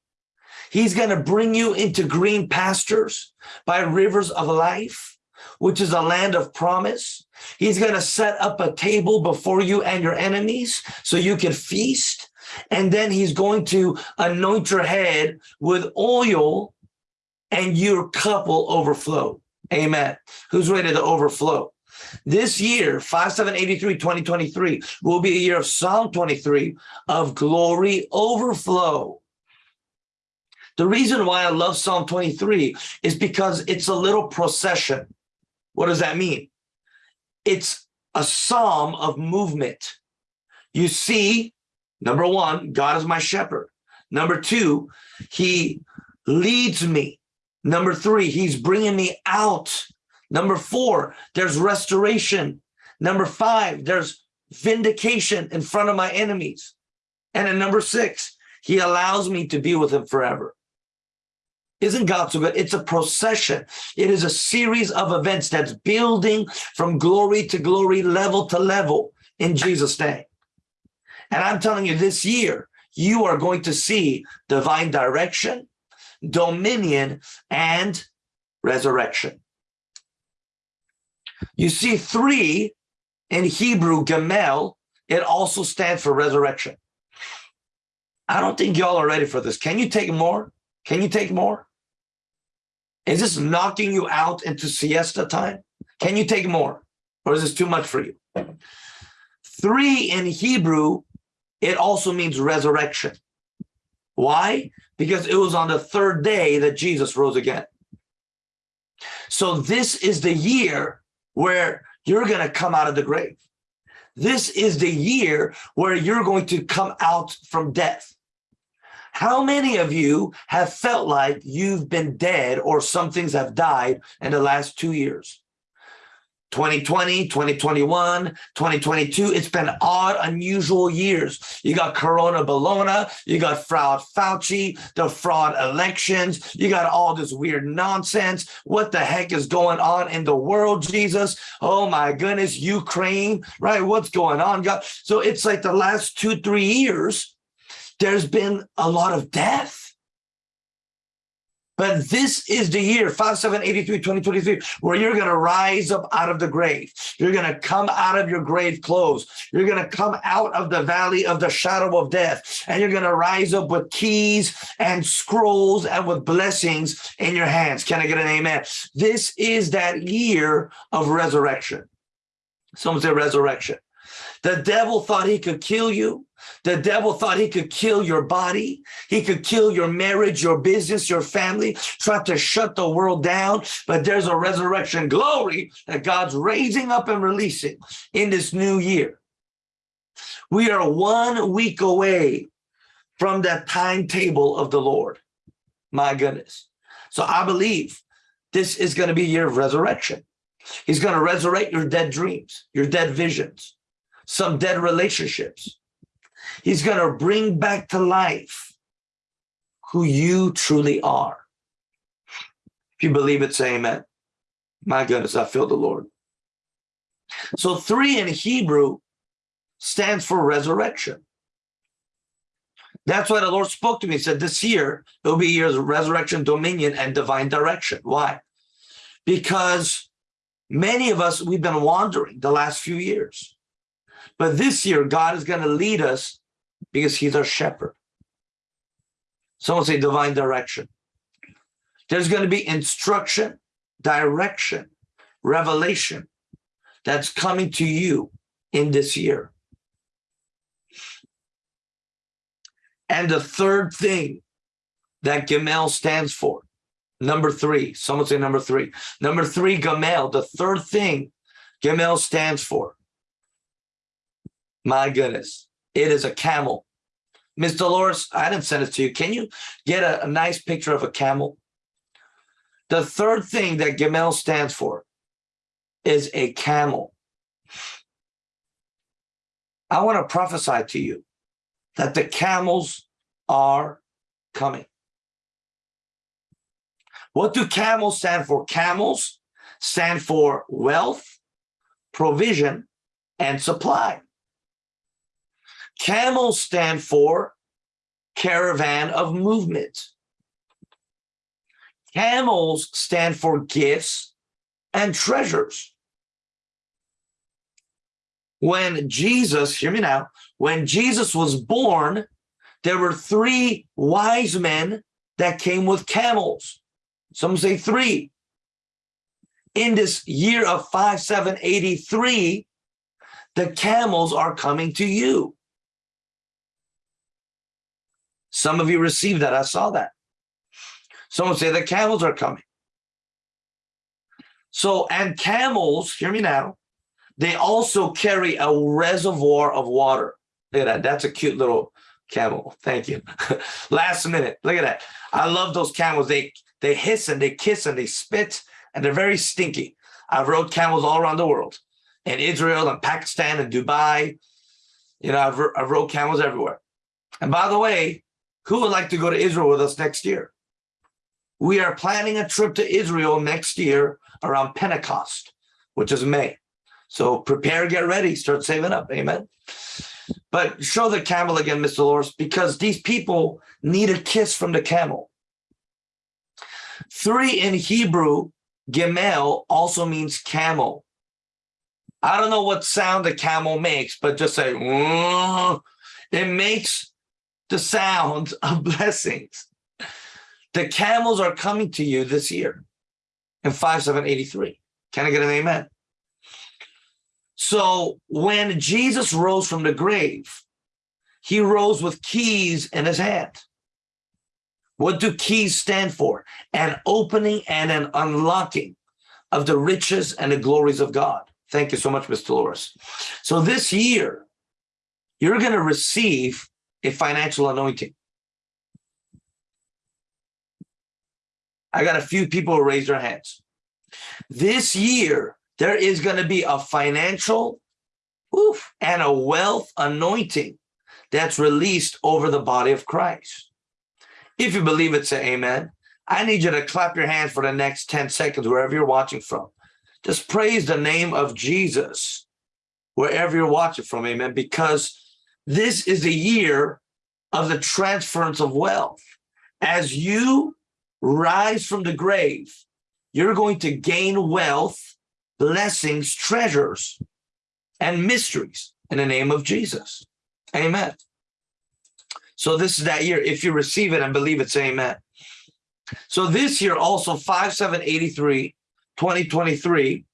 He's going to bring you into green pastures by rivers of life, which is a land of promise. He's going to set up a table before you and your enemies so you can feast. And then he's going to anoint your head with oil and your cup will overflow. Amen. Who's ready to overflow? This year, 5783 2023, will be a year of Psalm 23 of glory overflow. The reason why I love Psalm 23 is because it's a little procession. What does that mean? It's a psalm of movement. You see, number one, God is my shepherd. Number two, he leads me. Number three, he's bringing me out. Number four, there's restoration. Number five, there's vindication in front of my enemies. And in number six, he allows me to be with him forever. Isn't God so good? It's a procession. It is a series of events that's building from glory to glory, level to level in Jesus' name. And I'm telling you, this year, you are going to see divine direction, dominion, and resurrection. You see three in Hebrew, Gamel, it also stands for resurrection. I don't think y'all are ready for this. Can you take more? Can you take more? Is this knocking you out into siesta time? Can you take more? Or is this too much for you? Three in Hebrew, it also means resurrection. Why? Because it was on the third day that Jesus rose again. So this is the year where you're going to come out of the grave. This is the year where you're going to come out from death. How many of you have felt like you've been dead or some things have died in the last two years? 2020, 2021, 2022, it's been odd, unusual years. You got Corona Bologna, you got fraud Fauci, the fraud elections, you got all this weird nonsense. What the heck is going on in the world, Jesus? Oh my goodness, Ukraine, right? What's going on, God? So it's like the last two, three years, there's been a lot of death. But this is the year, 5783, 2023, where you're going to rise up out of the grave. You're going to come out of your grave clothes. You're going to come out of the valley of the shadow of death. And you're going to rise up with keys and scrolls and with blessings in your hands. Can I get an amen? This is that year of resurrection. Someone say resurrection. The devil thought he could kill you. The devil thought he could kill your body. He could kill your marriage, your business, your family, try to shut the world down. But there's a resurrection glory that God's raising up and releasing in this new year. We are one week away from that timetable of the Lord. My goodness. So I believe this is going to be a year of resurrection. He's going to resurrect your dead dreams, your dead visions some dead relationships. He's going to bring back to life who you truly are. If you believe it, say amen. My goodness, I feel the Lord. So three in Hebrew stands for resurrection. That's why the Lord spoke to me. He said, this year, it'll be years of resurrection, dominion, and divine direction. Why? Because many of us, we've been wandering the last few years. But this year, God is going to lead us because he's our shepherd. Someone say divine direction. There's going to be instruction, direction, revelation that's coming to you in this year. And the third thing that Gamel stands for, number three, someone say number three. Number three, Gamel, the third thing Gamel stands for my goodness, it is a camel. Ms. Dolores, I didn't send it to you. Can you get a, a nice picture of a camel? The third thing that Gamel stands for is a camel. I want to prophesy to you that the camels are coming. What do camels stand for? Camels stand for wealth, provision, and supply. Camels stand for caravan of movement. Camels stand for gifts and treasures. When Jesus, hear me now, when Jesus was born, there were three wise men that came with camels. Some say three. In this year of 5783, the camels are coming to you. Some of you received that. I saw that. Someone say the camels are coming. So, and camels, hear me now, they also carry a reservoir of water. Look at that. That's a cute little camel. Thank you. [LAUGHS] Last minute. Look at that. I love those camels. They they hiss and they kiss and they spit and they're very stinky. I've rode camels all around the world, in Israel and Pakistan and Dubai. You know, I've, I've rode camels everywhere. And by the way, who would like to go to Israel with us next year? We are planning a trip to Israel next year around Pentecost, which is May. So prepare, get ready, start saving up. Amen. But show the camel again, Mr. Loris, because these people need a kiss from the camel. Three in Hebrew, Gemel also means camel. I don't know what sound the camel makes, but just say, "Whoa." it makes the sound of blessings. The camels are coming to you this year in 5783. Can I get an amen? So when Jesus rose from the grave, he rose with keys in his hand. What do keys stand for? An opening and an unlocking of the riches and the glories of God. Thank you so much, Mr. Loris. So this year, you're going to receive a financial anointing. I got a few people who raise their hands. This year, there is going to be a financial oof, and a wealth anointing that's released over the body of Christ. If you believe it, say amen. I need you to clap your hands for the next 10 seconds, wherever you're watching from. Just praise the name of Jesus, wherever you're watching from, amen, because this is the year of the transference of wealth. As you rise from the grave, you're going to gain wealth, blessings, treasures, and mysteries in the name of Jesus. Amen. So this is that year. If you receive it and believe it, say amen. So this year also 5783, 2023,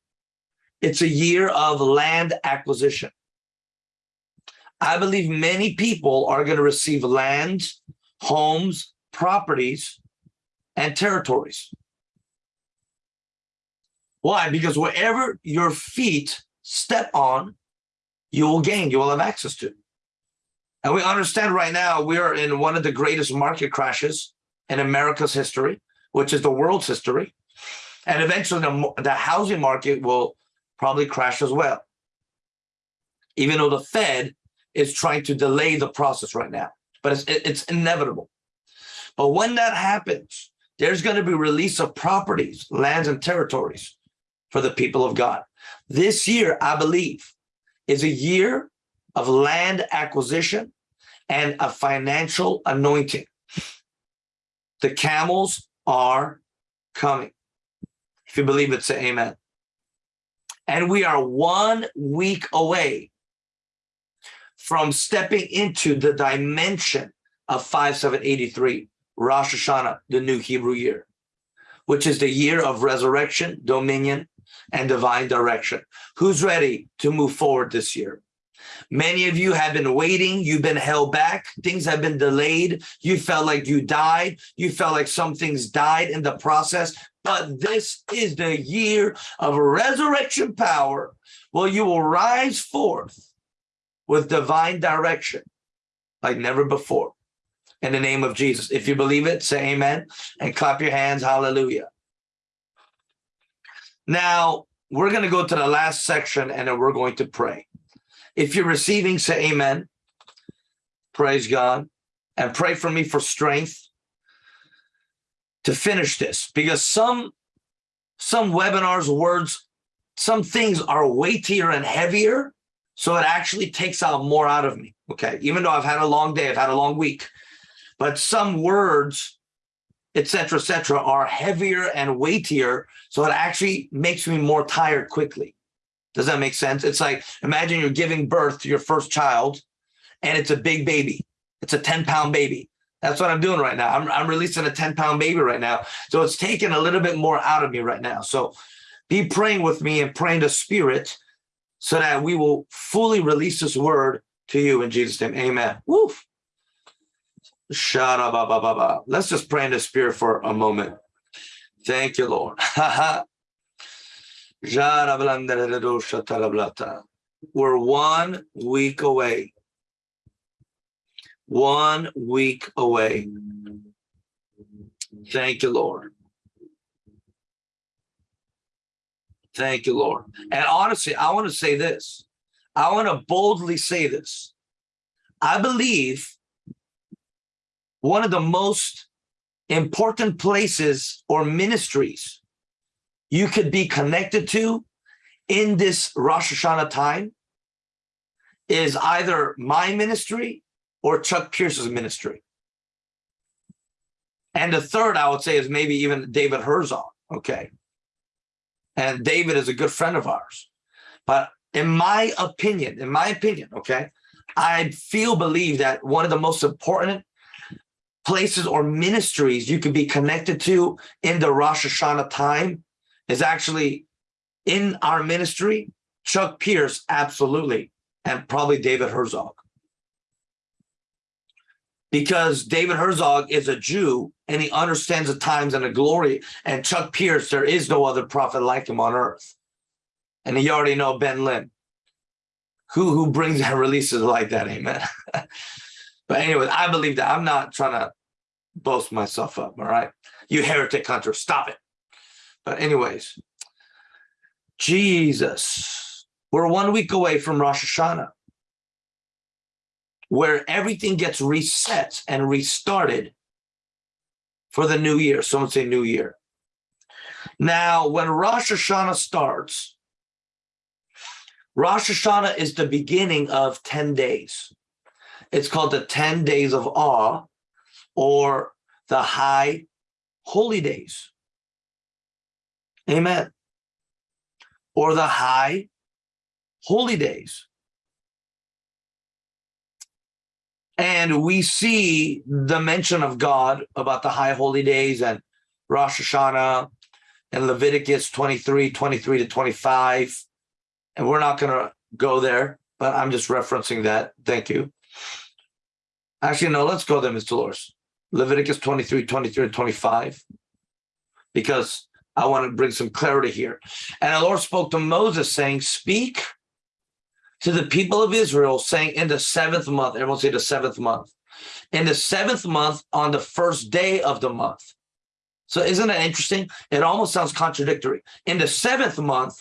it's a year of land acquisition. I believe many people are going to receive lands, homes, properties, and territories. Why? Because wherever your feet step on, you will gain, you will have access to. And we understand right now we are in one of the greatest market crashes in America's history, which is the world's history. And eventually the, the housing market will probably crash as well. Even though the Fed is trying to delay the process right now, but it's, it's inevitable. But when that happens, there's going to be release of properties, lands, and territories for the people of God. This year, I believe, is a year of land acquisition and a financial anointing. The camels are coming. If you believe it, say amen. And we are one week away from stepping into the dimension of 5783, Rosh Hashanah, the new Hebrew year, which is the year of resurrection, dominion, and divine direction. Who's ready to move forward this year? Many of you have been waiting. You've been held back. Things have been delayed. You felt like you died. You felt like some things died in the process. But this is the year of resurrection power Well, you will rise forth with divine direction like never before. In the name of Jesus. If you believe it, say amen and clap your hands. Hallelujah. Now, we're going to go to the last section and then we're going to pray. If you're receiving, say amen. Praise God. And pray for me for strength to finish this because some some webinars words some things are weightier and heavier so it actually takes out more out of me okay? Even though i've had a long day i've had a long week. But some words etc etc are heavier and weightier so it actually makes me more tired quickly. Does that make sense? It's like imagine you're giving birth to your first child and it's a big baby. It's a 10 pound baby. That's what i'm doing right now. I'm, I'm releasing a 10 pound baby right now. So it's taking a little bit more out of me right now. So be praying with me and praying the spirit so that we will fully release this word to you in jesus name amen Woof. Let's just pray in the spirit for a moment. Thank you, Lord. [LAUGHS] We're one week away. One week away. Thank you, Lord. Thank you, Lord. And honestly, I want to say this. I want to boldly say this. I believe one of the most important places or ministries you could be connected to in this Rosh Hashanah time is either my ministry or Chuck Pierce's ministry. And the third, I would say, is maybe even David Herzog. Okay. And David is a good friend of ours. But in my opinion, in my opinion, okay, I feel believe that one of the most important places or ministries you could be connected to in the Rosh Hashanah time is actually in our ministry, Chuck Pierce, absolutely, and probably David Herzog. Because David Herzog is a Jew and he understands the times and the glory. And Chuck Pierce, there is no other prophet like him on earth. And you already know Ben Lim, who, who brings [LAUGHS] and releases like that, amen. [LAUGHS] but anyway, I believe that I'm not trying to boast myself up, all right? You heretic hunter, stop it. But anyways, Jesus, we're one week away from Rosh Hashanah, where everything gets reset and restarted for the new year. Someone say new year. Now, when Rosh Hashanah starts, Rosh Hashanah is the beginning of 10 days. It's called the 10 days of awe or the high holy days. Amen. Or the high holy days. And we see the mention of God about the high holy days and Rosh Hashanah and Leviticus 23, 23 to 25. And we're not going to go there, but I'm just referencing that. Thank you. Actually, no, let's go there, Mr. Dolores. Leviticus 23, 23 to 25, because I want to bring some clarity here. And the Lord spoke to Moses saying, speak to the people of Israel saying in the seventh month, everyone say the seventh month, in the seventh month on the first day of the month. So isn't that interesting? It almost sounds contradictory. In the seventh month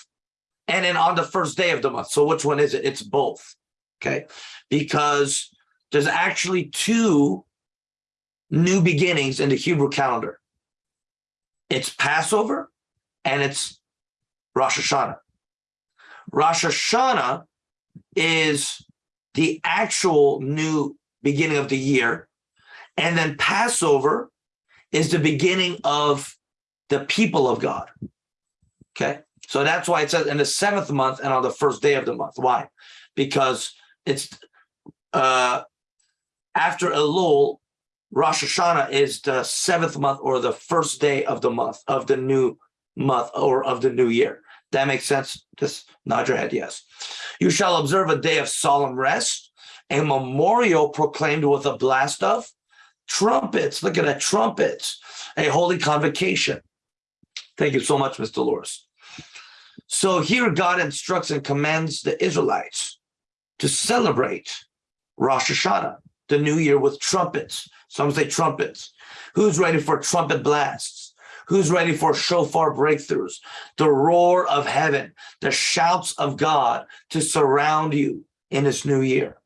and then on the first day of the month. So which one is it? It's both, okay? Because there's actually two new beginnings in the Hebrew calendar. It's Passover and it's Rosh Hashanah. Rosh Hashanah is the actual new beginning of the year. And then Passover is the beginning of the people of God. Okay. So that's why it says in the seventh month and on the first day of the month. Why? Because it's uh, after Elul, Rosh Hashanah is the seventh month or the first day of the month of the new month or of the new year. That makes sense? Just nod your head, yes. You shall observe a day of solemn rest, a memorial proclaimed with a blast of trumpets. Look at that, trumpets, a holy convocation. Thank you so much, Mr. Dolores. So here God instructs and commands the Israelites to celebrate Rosh Hashanah, the new year with trumpets. Some say trumpets. Who's ready for trumpet blasts? Who's ready for shofar breakthroughs? The roar of heaven, the shouts of God to surround you in this new year.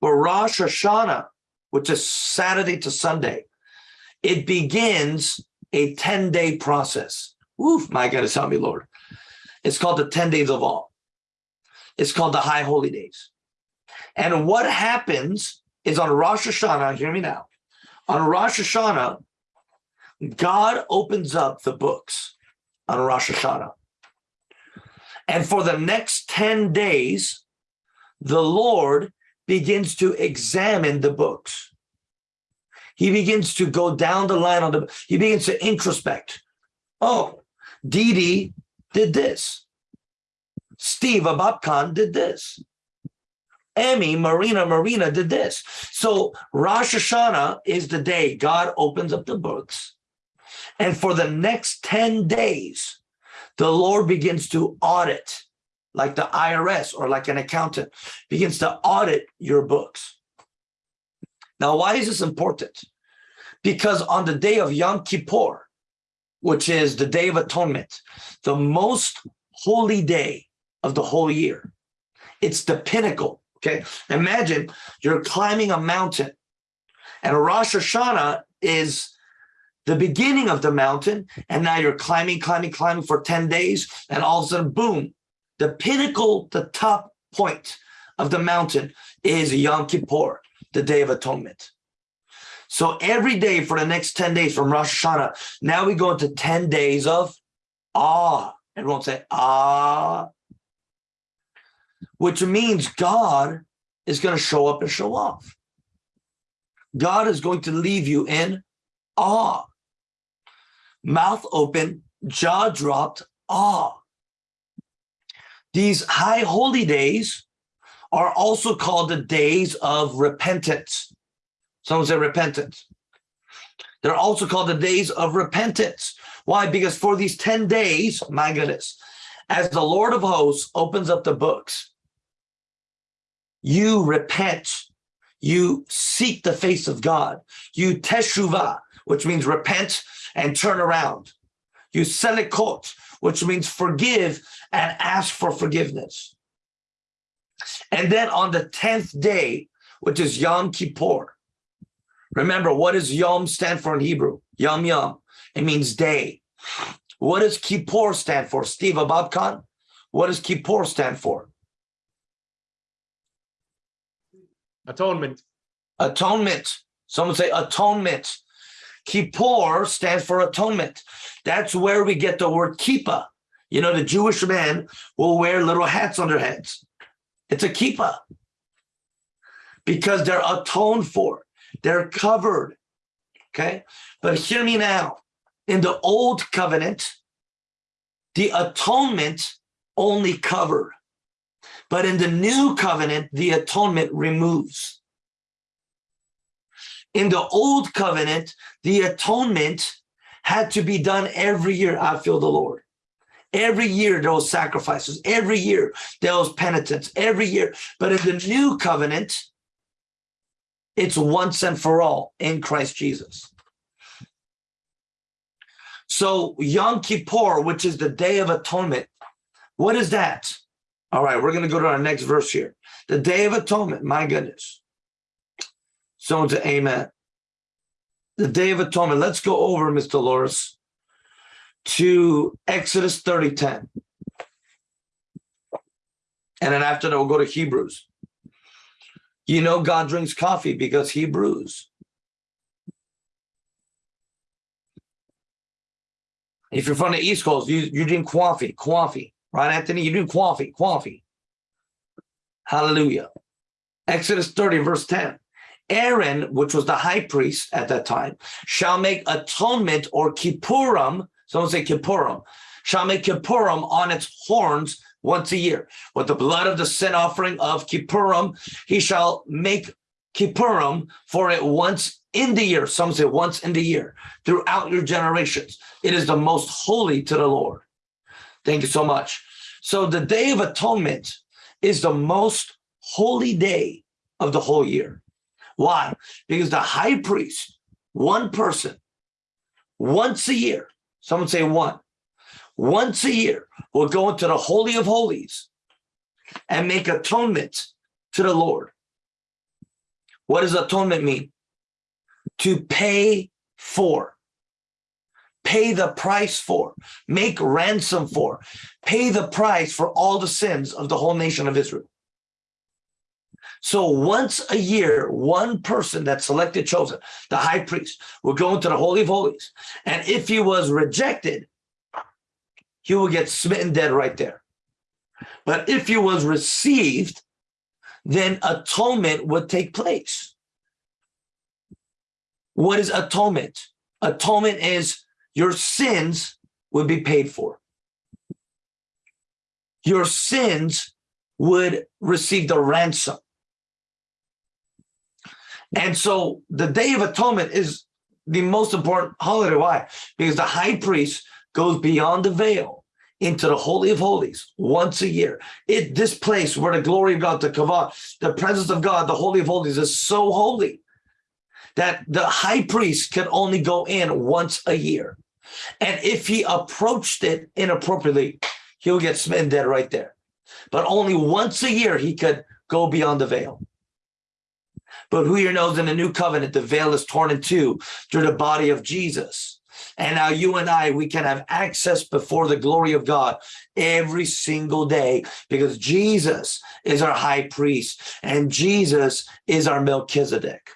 For Rosh Hashanah, which is Saturday to Sunday, it begins a 10 day process. Oof, my God, help me, Lord. It's called the 10 days of awe. It's called the high holy days. And what happens is on Rosh Hashanah, hear me now. On Rosh Hashanah, God opens up the books on Rosh Hashanah. And for the next 10 days, the Lord begins to examine the books. He begins to go down the line on the, he begins to introspect. Oh, Dee Dee did this. Steve Ababkan did this. Emmy, Marina, Marina did this. So Rosh Hashanah is the day God opens up the books. And for the next 10 days, the Lord begins to audit, like the IRS or like an accountant, begins to audit your books. Now, why is this important? Because on the day of Yom Kippur, which is the Day of Atonement, the most holy day of the whole year, it's the pinnacle Okay, imagine you're climbing a mountain, and Rosh Hashanah is the beginning of the mountain, and now you're climbing, climbing, climbing for 10 days, and all of a sudden, boom, the pinnacle, the top point of the mountain is Yom Kippur, the Day of Atonement. So every day for the next 10 days from Rosh Hashanah, now we go into 10 days of awe. Everyone say, ah, which means God is going to show up and show off. God is going to leave you in awe. Mouth open, jaw dropped, awe. These high holy days are also called the days of repentance. Someone say repentance. They're also called the days of repentance. Why? Because for these 10 days, my goodness, as the Lord of hosts opens up the books, you repent, you seek the face of God, you teshuvah, which means repent and turn around. You selichot, which means forgive and ask for forgiveness. And then on the 10th day, which is Yom Kippur, remember what does Yom stand for in Hebrew? Yom Yom, it means day. What does Kippur stand for? Steve Ababkan, what does Kippur stand for? Atonement. Atonement. Someone say atonement. Kippur stands for atonement. That's where we get the word kippah. You know, the Jewish men will wear little hats on their heads. It's a kippah because they're atoned for. They're covered. Okay. But hear me now. In the old covenant, the atonement only covered. But in the new covenant, the atonement removes. In the old covenant, the atonement had to be done every year. I feel the Lord. Every year there was sacrifices. Every year there was penitence. Every year. But in the new covenant, it's once and for all in Christ Jesus. So Yom Kippur, which is the Day of Atonement, what is that? All right, we're going to go to our next verse here. The Day of Atonement, my goodness. Someone say amen. The Day of Atonement. Let's go over, Mr. Loris, to Exodus 30, 10. And then after that, we'll go to Hebrews. You know God drinks coffee because he brews. If you're from the East Coast, you, you drink coffee, coffee. Right, Anthony? You do coffee, coffee. Hallelujah. Exodus 30, verse 10. Aaron, which was the high priest at that time, shall make atonement or kippurim, someone say kippurim, shall make kippurim on its horns once a year. With the blood of the sin offering of kippurim, he shall make kippurim for it once in the year. Some say once in the year, throughout your generations. It is the most holy to the Lord. Thank you so much. So the Day of Atonement is the most holy day of the whole year. Why? Because the high priest, one person, once a year, someone say one, once a year, will go into the Holy of Holies and make atonement to the Lord. What does atonement mean? To pay for, pay the price for, make ransom for, pay the price for all the sins of the whole nation of Israel. So once a year, one person that's selected, chosen, the high priest, will go into the Holy of Holies. And if he was rejected, he will get smitten dead right there. But if he was received, then atonement would take place. What is atonement? Atonement is your sins would be paid for. Your sins would receive the ransom. And so the Day of Atonement is the most important holiday. Why? Because the high priest goes beyond the veil into the Holy of Holies once a year. It this place where the glory of God, the kavod, the presence of God, the Holy of Holies is so holy that the high priest can only go in once a year. And if he approached it inappropriately, he'll get smitten dead right there. But only once a year he could go beyond the veil. But who here knows in the new covenant, the veil is torn in two through the body of Jesus. And now you and I, we can have access before the glory of God every single day because Jesus is our high priest and Jesus is our Melchizedek.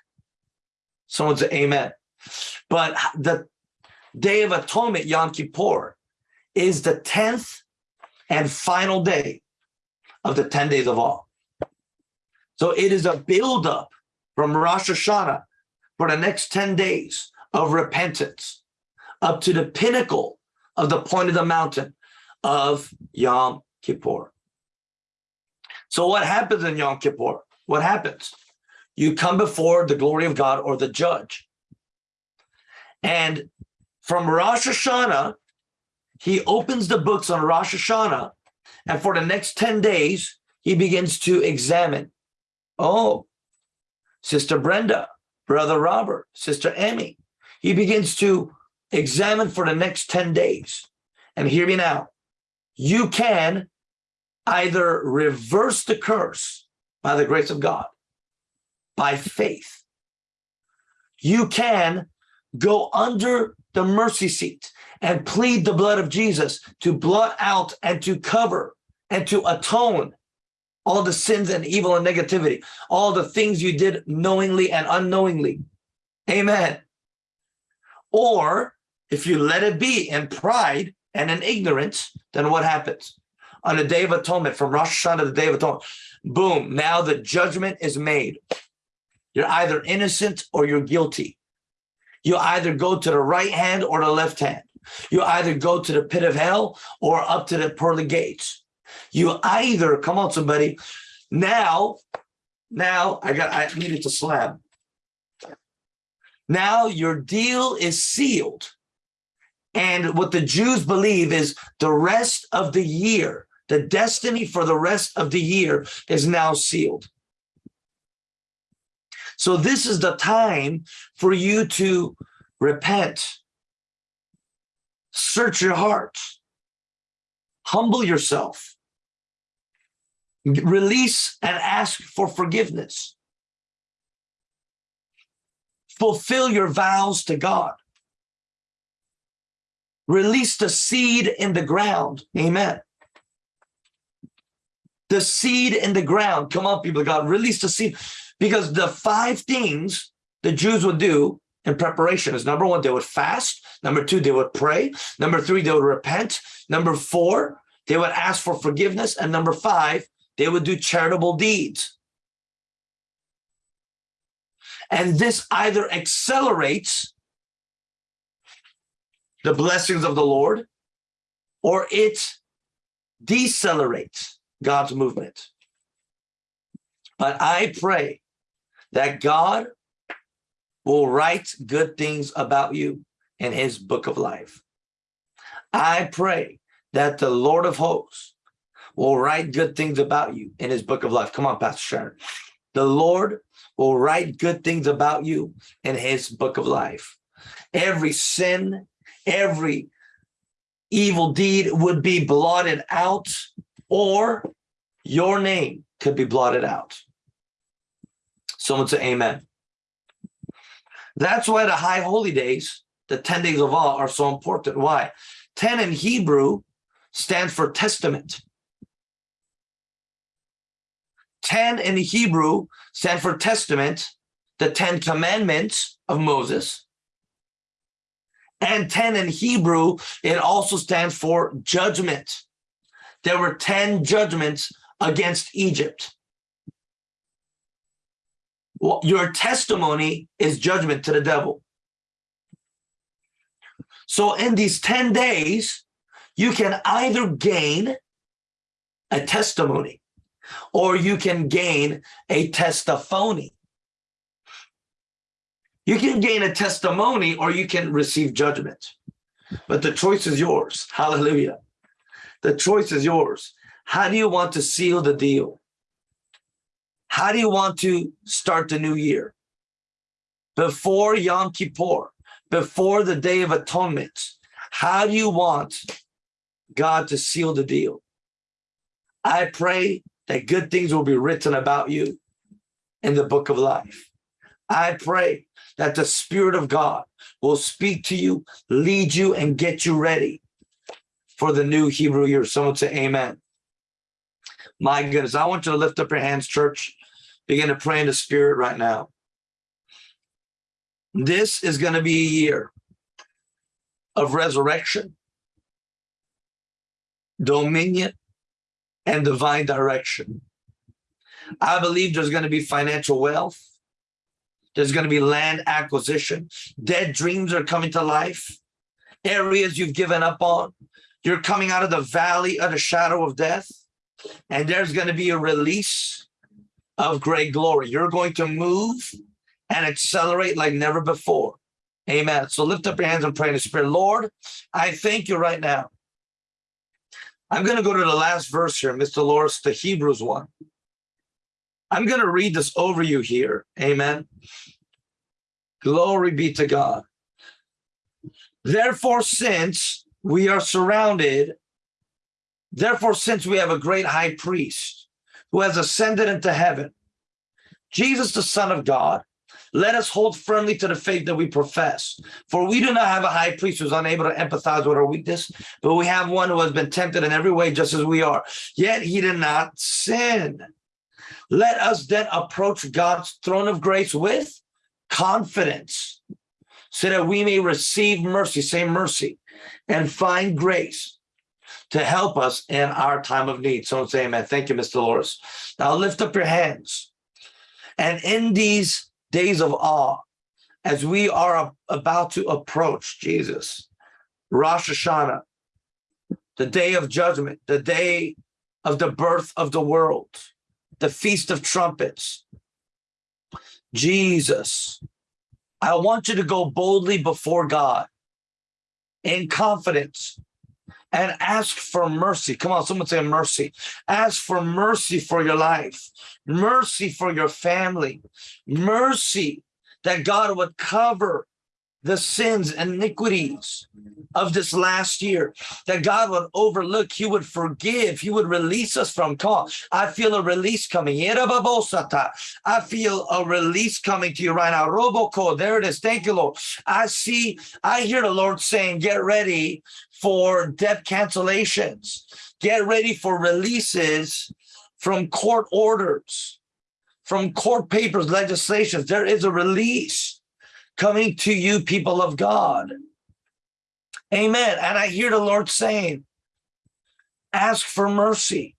Someone say amen. But the Day of Atonement, Yom Kippur, is the 10th and final day of the 10 days of awe. So it is a buildup from Rosh Hashanah for the next 10 days of repentance up to the pinnacle of the point of the mountain of Yom Kippur. So what happens in Yom Kippur? What happens? You come before the glory of God or the judge. And from Rosh Hashanah, he opens the books on Rosh Hashanah. And for the next 10 days, he begins to examine. Oh, Sister Brenda, Brother Robert, Sister Emmy. He begins to examine for the next 10 days. And hear me now. You can either reverse the curse by the grace of God, by faith. You can go under the mercy seat and plead the blood of Jesus to blot out and to cover and to atone all the sins and evil and negativity, all the things you did knowingly and unknowingly. Amen. Or if you let it be in pride and in ignorance, then what happens? On the Day of Atonement, from Rosh Hashanah to the Day of Atonement, boom, now the judgment is made. You're either innocent or you're guilty. You either go to the right hand or the left hand. You either go to the pit of hell or up to the pearly gates. You either, come on, somebody. Now, now I got, I needed to slam. Now your deal is sealed. And what the Jews believe is the rest of the year, the destiny for the rest of the year is now sealed. So this is the time for you to repent, search your heart, humble yourself, release and ask for forgiveness. Fulfill your vows to God. Release the seed in the ground. Amen. The seed in the ground. Come on, people of God, release the seed. Because the five things the Jews would do in preparation is number one, they would fast. Number two, they would pray. Number three, they would repent. Number four, they would ask for forgiveness. And number five, they would do charitable deeds. And this either accelerates the blessings of the Lord or it decelerates God's movement. But I pray that God will write good things about you in his book of life. I pray that the Lord of hosts will write good things about you in his book of life. Come on, Pastor Sharon. The Lord will write good things about you in his book of life. Every sin, every evil deed would be blotted out, or your name could be blotted out. Someone say amen. That's why the high holy days, the 10 days of awe, are so important. Why? 10 in Hebrew stands for testament. 10 in Hebrew stand for testament, the 10 commandments of Moses. And 10 in Hebrew, it also stands for judgment. There were 10 judgments against Egypt. Well, your testimony is judgment to the devil. So in these 10 days, you can either gain a testimony or you can gain a testimony. You can gain a testimony or you can receive judgment. But the choice is yours. Hallelujah. The choice is yours. How do you want to seal the deal? How do you want to start the new year? Before Yom Kippur, before the Day of Atonement, how do you want God to seal the deal? I pray that good things will be written about you in the book of life. I pray that the Spirit of God will speak to you, lead you, and get you ready for the new Hebrew year. Someone say amen. My goodness, I want you to lift up your hands, church. Begin to pray in the Spirit right now. This is going to be a year of resurrection, dominion, and divine direction. I believe there's going to be financial wealth. There's going to be land acquisition. Dead dreams are coming to life. Areas you've given up on. You're coming out of the valley of the shadow of death. And there's going to be a release of great glory. You're going to move and accelerate like never before. Amen. So lift up your hands and pray in the spirit. Lord, I thank you right now I'm going to go to the last verse here, Mr. Loris, the Hebrews one. I'm going to read this over you here. Amen. Glory be to God. Therefore, since we are surrounded, therefore, since we have a great high priest who has ascended into heaven, Jesus, the Son of God, let us hold firmly to the faith that we profess. For we do not have a high priest who's unable to empathize with our weakness, but we have one who has been tempted in every way just as we are. Yet he did not sin. Let us then approach God's throne of grace with confidence so that we may receive mercy, say mercy, and find grace to help us in our time of need. So say amen. Thank you, Mr. Loris. Now lift up your hands. And in these days of awe as we are about to approach Jesus. Rosh Hashanah, the day of judgment, the day of the birth of the world, the Feast of Trumpets. Jesus, I want you to go boldly before God in confidence and ask for mercy. Come on, someone say mercy. Ask for mercy for your life, mercy for your family, mercy that God would cover the sins and iniquities of this last year that God would overlook, he would forgive, he would release us from call. I feel a release coming. I feel a release coming to you right now. Roboco, there it is. Thank you, Lord. I see, I hear the Lord saying, get ready for debt cancellations. Get ready for releases from court orders, from court papers, legislations. There is a release coming to you, people of God. Amen. And I hear the Lord saying, ask for mercy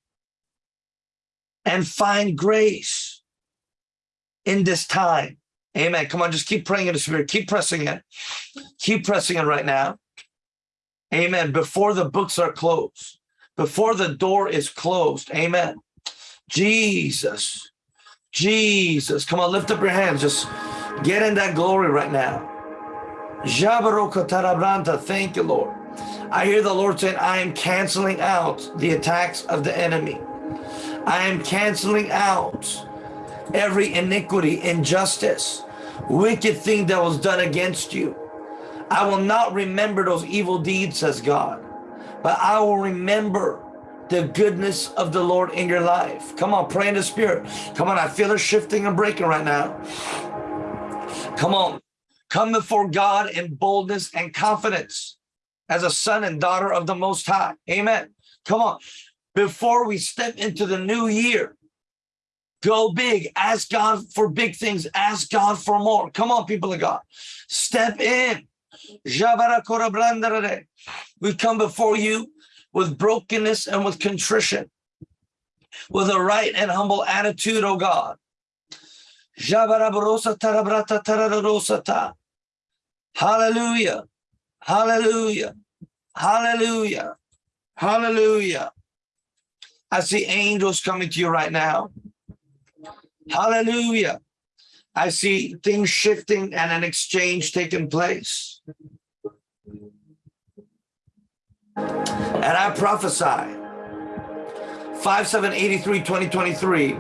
and find grace in this time. Amen. Come on, just keep praying in the spirit. Keep pressing it. Keep pressing it right now. Amen. Before the books are closed, before the door is closed. Amen. Jesus, Jesus. Come on, lift up your hands. Just get in that glory right now. Thank you, Lord. I hear the Lord saying, I am canceling out the attacks of the enemy. I am canceling out every iniquity, injustice, wicked thing that was done against you. I will not remember those evil deeds, says God, but I will remember the goodness of the Lord in your life. Come on, pray in the spirit. Come on, I feel it shifting and breaking right now. Come on, come before God in boldness and confidence as a son and daughter of the Most High. Amen. Come on, before we step into the new year, go big. Ask God for big things. Ask God for more. Come on, people of God, step in. We come before you with brokenness and with contrition, with a right and humble attitude, oh God. Hallelujah. Hallelujah. Hallelujah. Hallelujah. I see angels coming to you right now. Hallelujah. I see things shifting and an exchange taking place. And I prophesy 5783 2023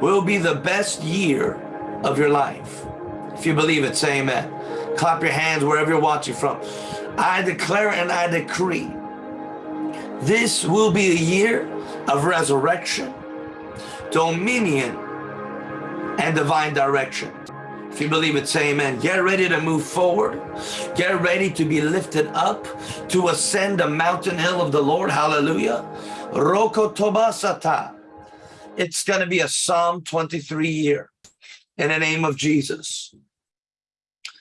will be the best year of your life. If you believe it, say amen. Clap your hands wherever you're watching from. I declare and I decree this will be a year of resurrection, dominion, and divine direction. If you believe it, say amen. Get ready to move forward. Get ready to be lifted up, to ascend the mountain hill of the Lord. Hallelujah. Roko Tobasata. It's going to be a Psalm 23 year in the name of Jesus.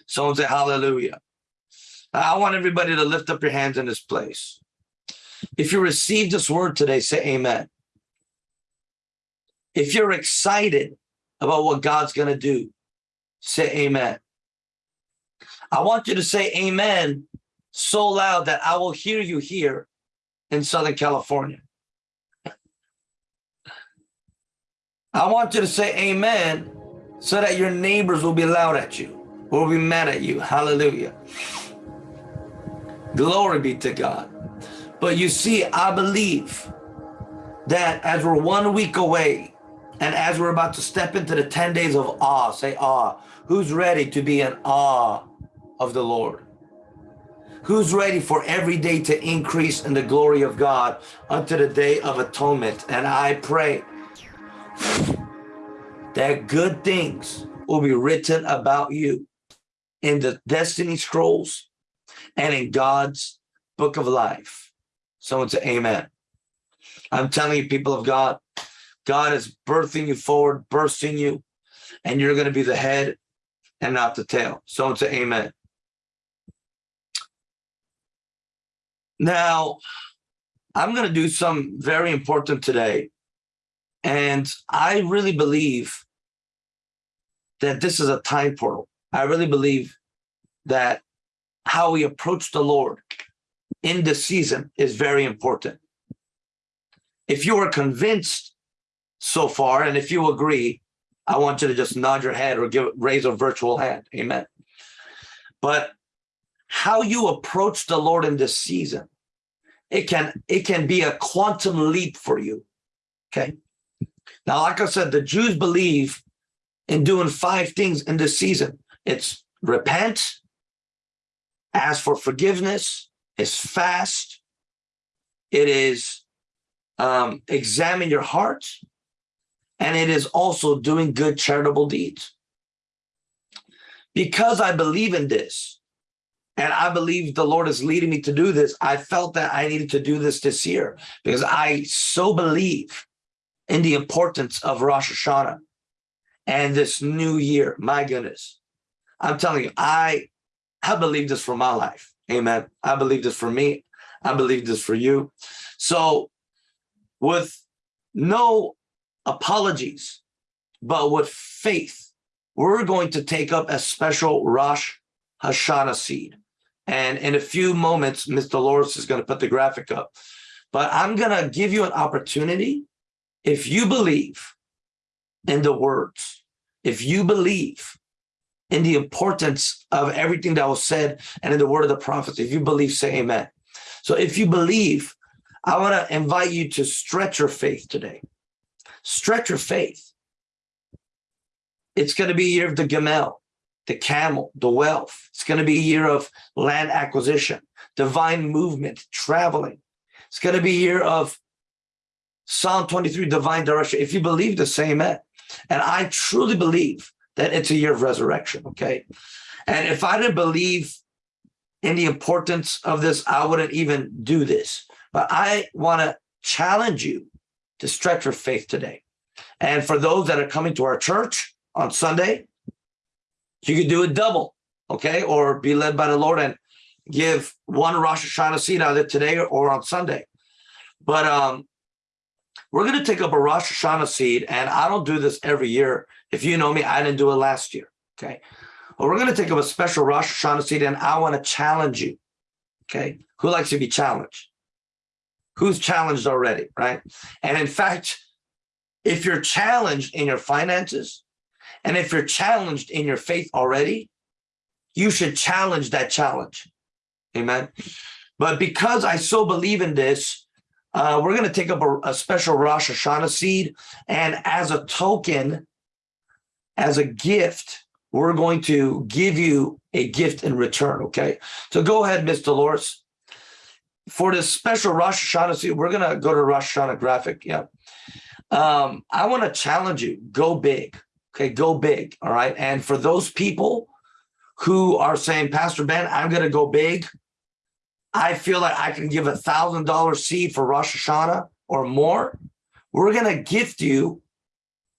Someone say hallelujah. I want everybody to lift up your hands in this place. If you received this word today, say amen. If you're excited about what God's going to do, say amen. I want you to say amen so loud that I will hear you here in Southern California. I want you to say amen so that your neighbors will be loud at you, will be mad at you. Hallelujah. Glory be to God. But you see, I believe that as we're one week away and as we're about to step into the 10 days of awe, say awe. Who's ready to be in awe of the Lord? Who's ready for every day to increase in the glory of God unto the day of atonement? And I pray that good things will be written about you in the destiny scrolls and in God's book of life. Someone say amen. I'm telling you, people of God, God is birthing you forward, bursting you, and you're going to be the head and not the tail. Someone say amen. Now, I'm going to do some very important today. And I really believe that this is a time portal. I really believe that how we approach the Lord in this season is very important. If you are convinced so far, and if you agree, I want you to just nod your head or give raise a virtual hand. Amen. But how you approach the Lord in this season, it can it can be a quantum leap for you. Okay. Now, like I said, the Jews believe in doing five things in this season. It's repent, ask for forgiveness, it's fast, it is um, examine your heart, and it is also doing good charitable deeds. Because I believe in this, and I believe the Lord is leading me to do this, I felt that I needed to do this this year because I so believe in the importance of Rosh Hashanah and this new year. My goodness. I'm telling you, I, I believe this for my life. Amen. I believe this for me. I believe this for you. So with no apologies, but with faith, we're going to take up a special Rosh Hashanah seed. And in a few moments, Mr. Loris is going to put the graphic up. But I'm going to give you an opportunity. If you believe in the words, if you believe in the importance of everything that was said and in the word of the prophets, if you believe, say amen. So if you believe, I want to invite you to stretch your faith today. Stretch your faith. It's going to be year of the Gamel. the camel, the wealth. It's going to be a year of land acquisition, divine movement, traveling. It's going to be a year of Psalm 23, divine direction. If you believe the same, amen. And I truly believe that it's a year of resurrection. Okay. And if I didn't believe in the importance of this, I wouldn't even do this. But I want to challenge you to stretch your faith today. And for those that are coming to our church on Sunday, you could do it double, okay? Or be led by the Lord and give one Rosh Hashanah seed either today or, on Sunday. But um, we're going to take up a Rosh Hashanah seed, and I don't do this every year. If you know me, I didn't do it last year, okay? But we're going to take up a special Rosh Hashanah seed, and I want to challenge you, okay? Who likes to be challenged? Who's challenged already, right? And in fact, if you're challenged in your finances, and if you're challenged in your faith already, you should challenge that challenge. Amen. But because I so believe in this, uh, we're going to take up a, a special Rosh Hashanah seed. And as a token, as a gift, we're going to give you a gift in return. Okay. So go ahead, Miss Dolores. For this special Rosh Hashanah seed, we're going to go to Rosh Hashanah graphic. Yeah. Um, I want to challenge you go big. Okay, go big. All right. And for those people who are saying, Pastor Ben, I'm going to go big. I feel like I can give a thousand dollar seed for Rosh Hashanah or more. We're going to gift you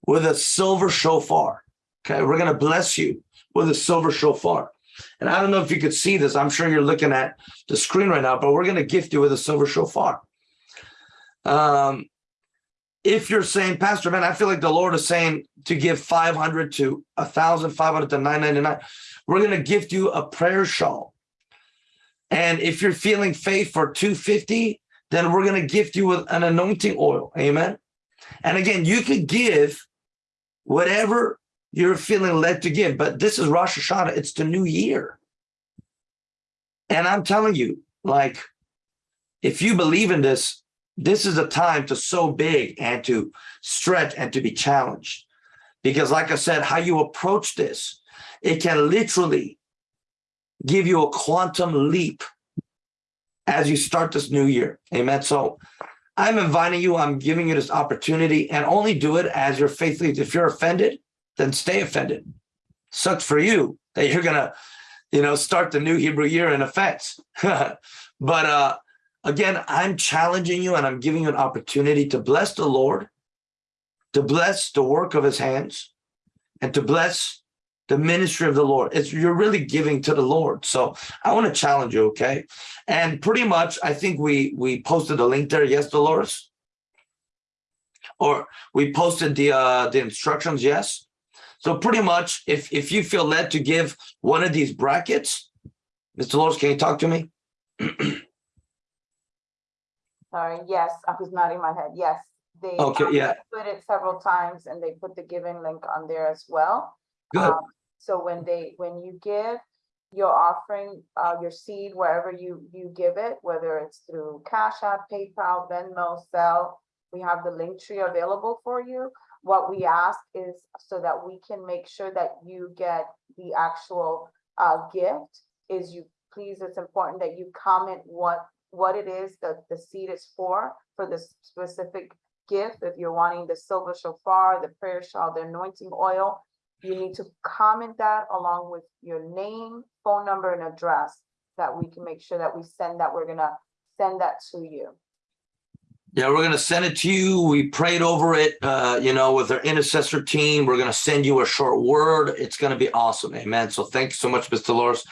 with a silver shofar. Okay, we're going to bless you with a silver shofar. And I don't know if you could see this. I'm sure you're looking at the screen right now, but we're going to gift you with a silver shofar. Um, if you're saying, Pastor Ben, I feel like the Lord is saying to give 500 to 1,500 to 999, we're going to gift you a prayer shawl. And if you're feeling faith for 250, then we're going to gift you with an anointing oil. Amen. And again, you could give whatever you're feeling led to give, but this is Rosh Hashanah. It's the new year. And I'm telling you, like, if you believe in this, this is a time to sow big and to stretch and to be challenged. Because like I said, how you approach this, it can literally give you a quantum leap as you start this new year. Amen. So I'm inviting you, I'm giving you this opportunity and only do it as you're faithfully. If you're offended, then stay offended. Sucks for you that you're gonna, you know, start the new Hebrew year in offense. [LAUGHS] but uh again, I'm challenging you and I'm giving you an opportunity to bless the Lord, to bless the work of his hands, and to bless the ministry of the Lord. It's you're really giving to the Lord. So I want to challenge you, okay? And pretty much, I think we we posted a link there. Yes, Dolores? Or we posted the uh the instructions, yes. So pretty much, if if you feel led to give one of these brackets, Mr. Dolores, can you talk to me? [CLEARS THROAT] Sorry, yes, I was nodding my head, yes. They Okay, yeah. Put it several times and they put the giving link on there as well. Good. Um, So when they, when you give your offering, uh, your seed, wherever you, you give it, whether it's through Cash App, PayPal, Venmo, Zelle, we have the link tree available for you. What we ask is so that we can make sure that you get the actual, uh, gift is you, please, it's important that you comment what, what it is that the seed is for, for the specific gift. If you're wanting the silver shofar, the prayer shawl, the anointing oil, you need to comment that along with your name, phone number, and address that we can make sure that we send that, we're gonna send that to you. Yeah, we're going to send it to you. We prayed over it, uh, you know, with our intercessor team. We're going to send you a short word. It's going to be awesome. Amen. So thank you so much, Mr. Dolores.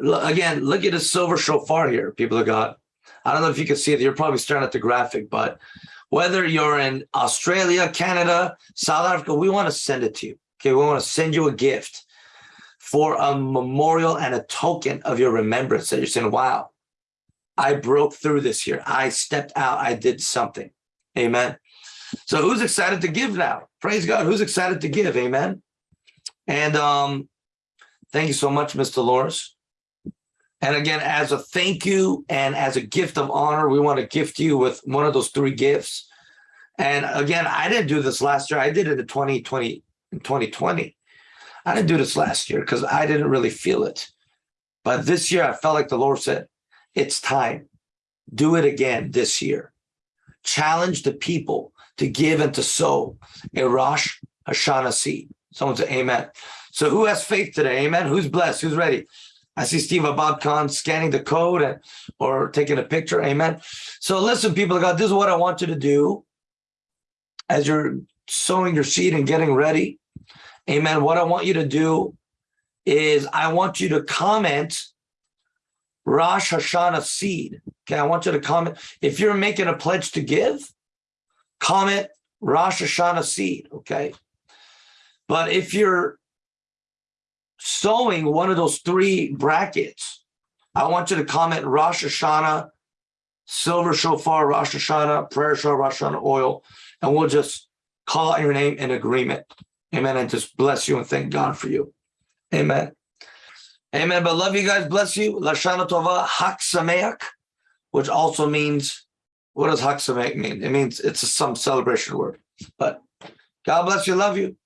Again, look at the silver shofar here, people of God. I don't know if you can see it. You're probably staring at the graphic, but whether you're in Australia, Canada, South Africa, we want to send it to you. Okay. We want to send you a gift for a memorial and a token of your remembrance that you're saying, wow, I broke through this year. I stepped out. I did something. Amen. So who's excited to give now? Praise God. Who's excited to give? Amen. And um, thank you so much, Mr. Dolores. And again, as a thank you and as a gift of honor, we want to gift you with one of those three gifts. And again, I didn't do this last year. I did it in 2020, in 2020. I didn't do this last year because I didn't really feel it. But this year I felt like the Lord said, it's time. Do it again this year. Challenge the people to give and to sow a Rosh Hashanah seed. Someone say amen. So who has faith today? Amen. Who's blessed? Who's ready? I see Steve Abad Khan scanning the code and, or taking a picture. Amen. So listen, people of God, this is what I want you to do as you're sowing your seed and getting ready. Amen. What I want you to do is I want you to comment Rosh Hashanah seed. Okay, I want you to comment. If you're making a pledge to give, comment Rosh Hashanah seed. Okay. But if you're sowing one of those three brackets, I want you to comment Rosh Hashanah, silver shofar, Rosh Hashanah, prayer shofar, Rosh Hashanah oil, and we'll just call out your name in agreement. Amen. And just bless you and thank God for you. Amen. Amen. But love you guys. Bless you. Lashana Tova Chag Sameach, which also means, what does Chag Sameach mean? It means it's a, some celebration word. But God bless you. Love you.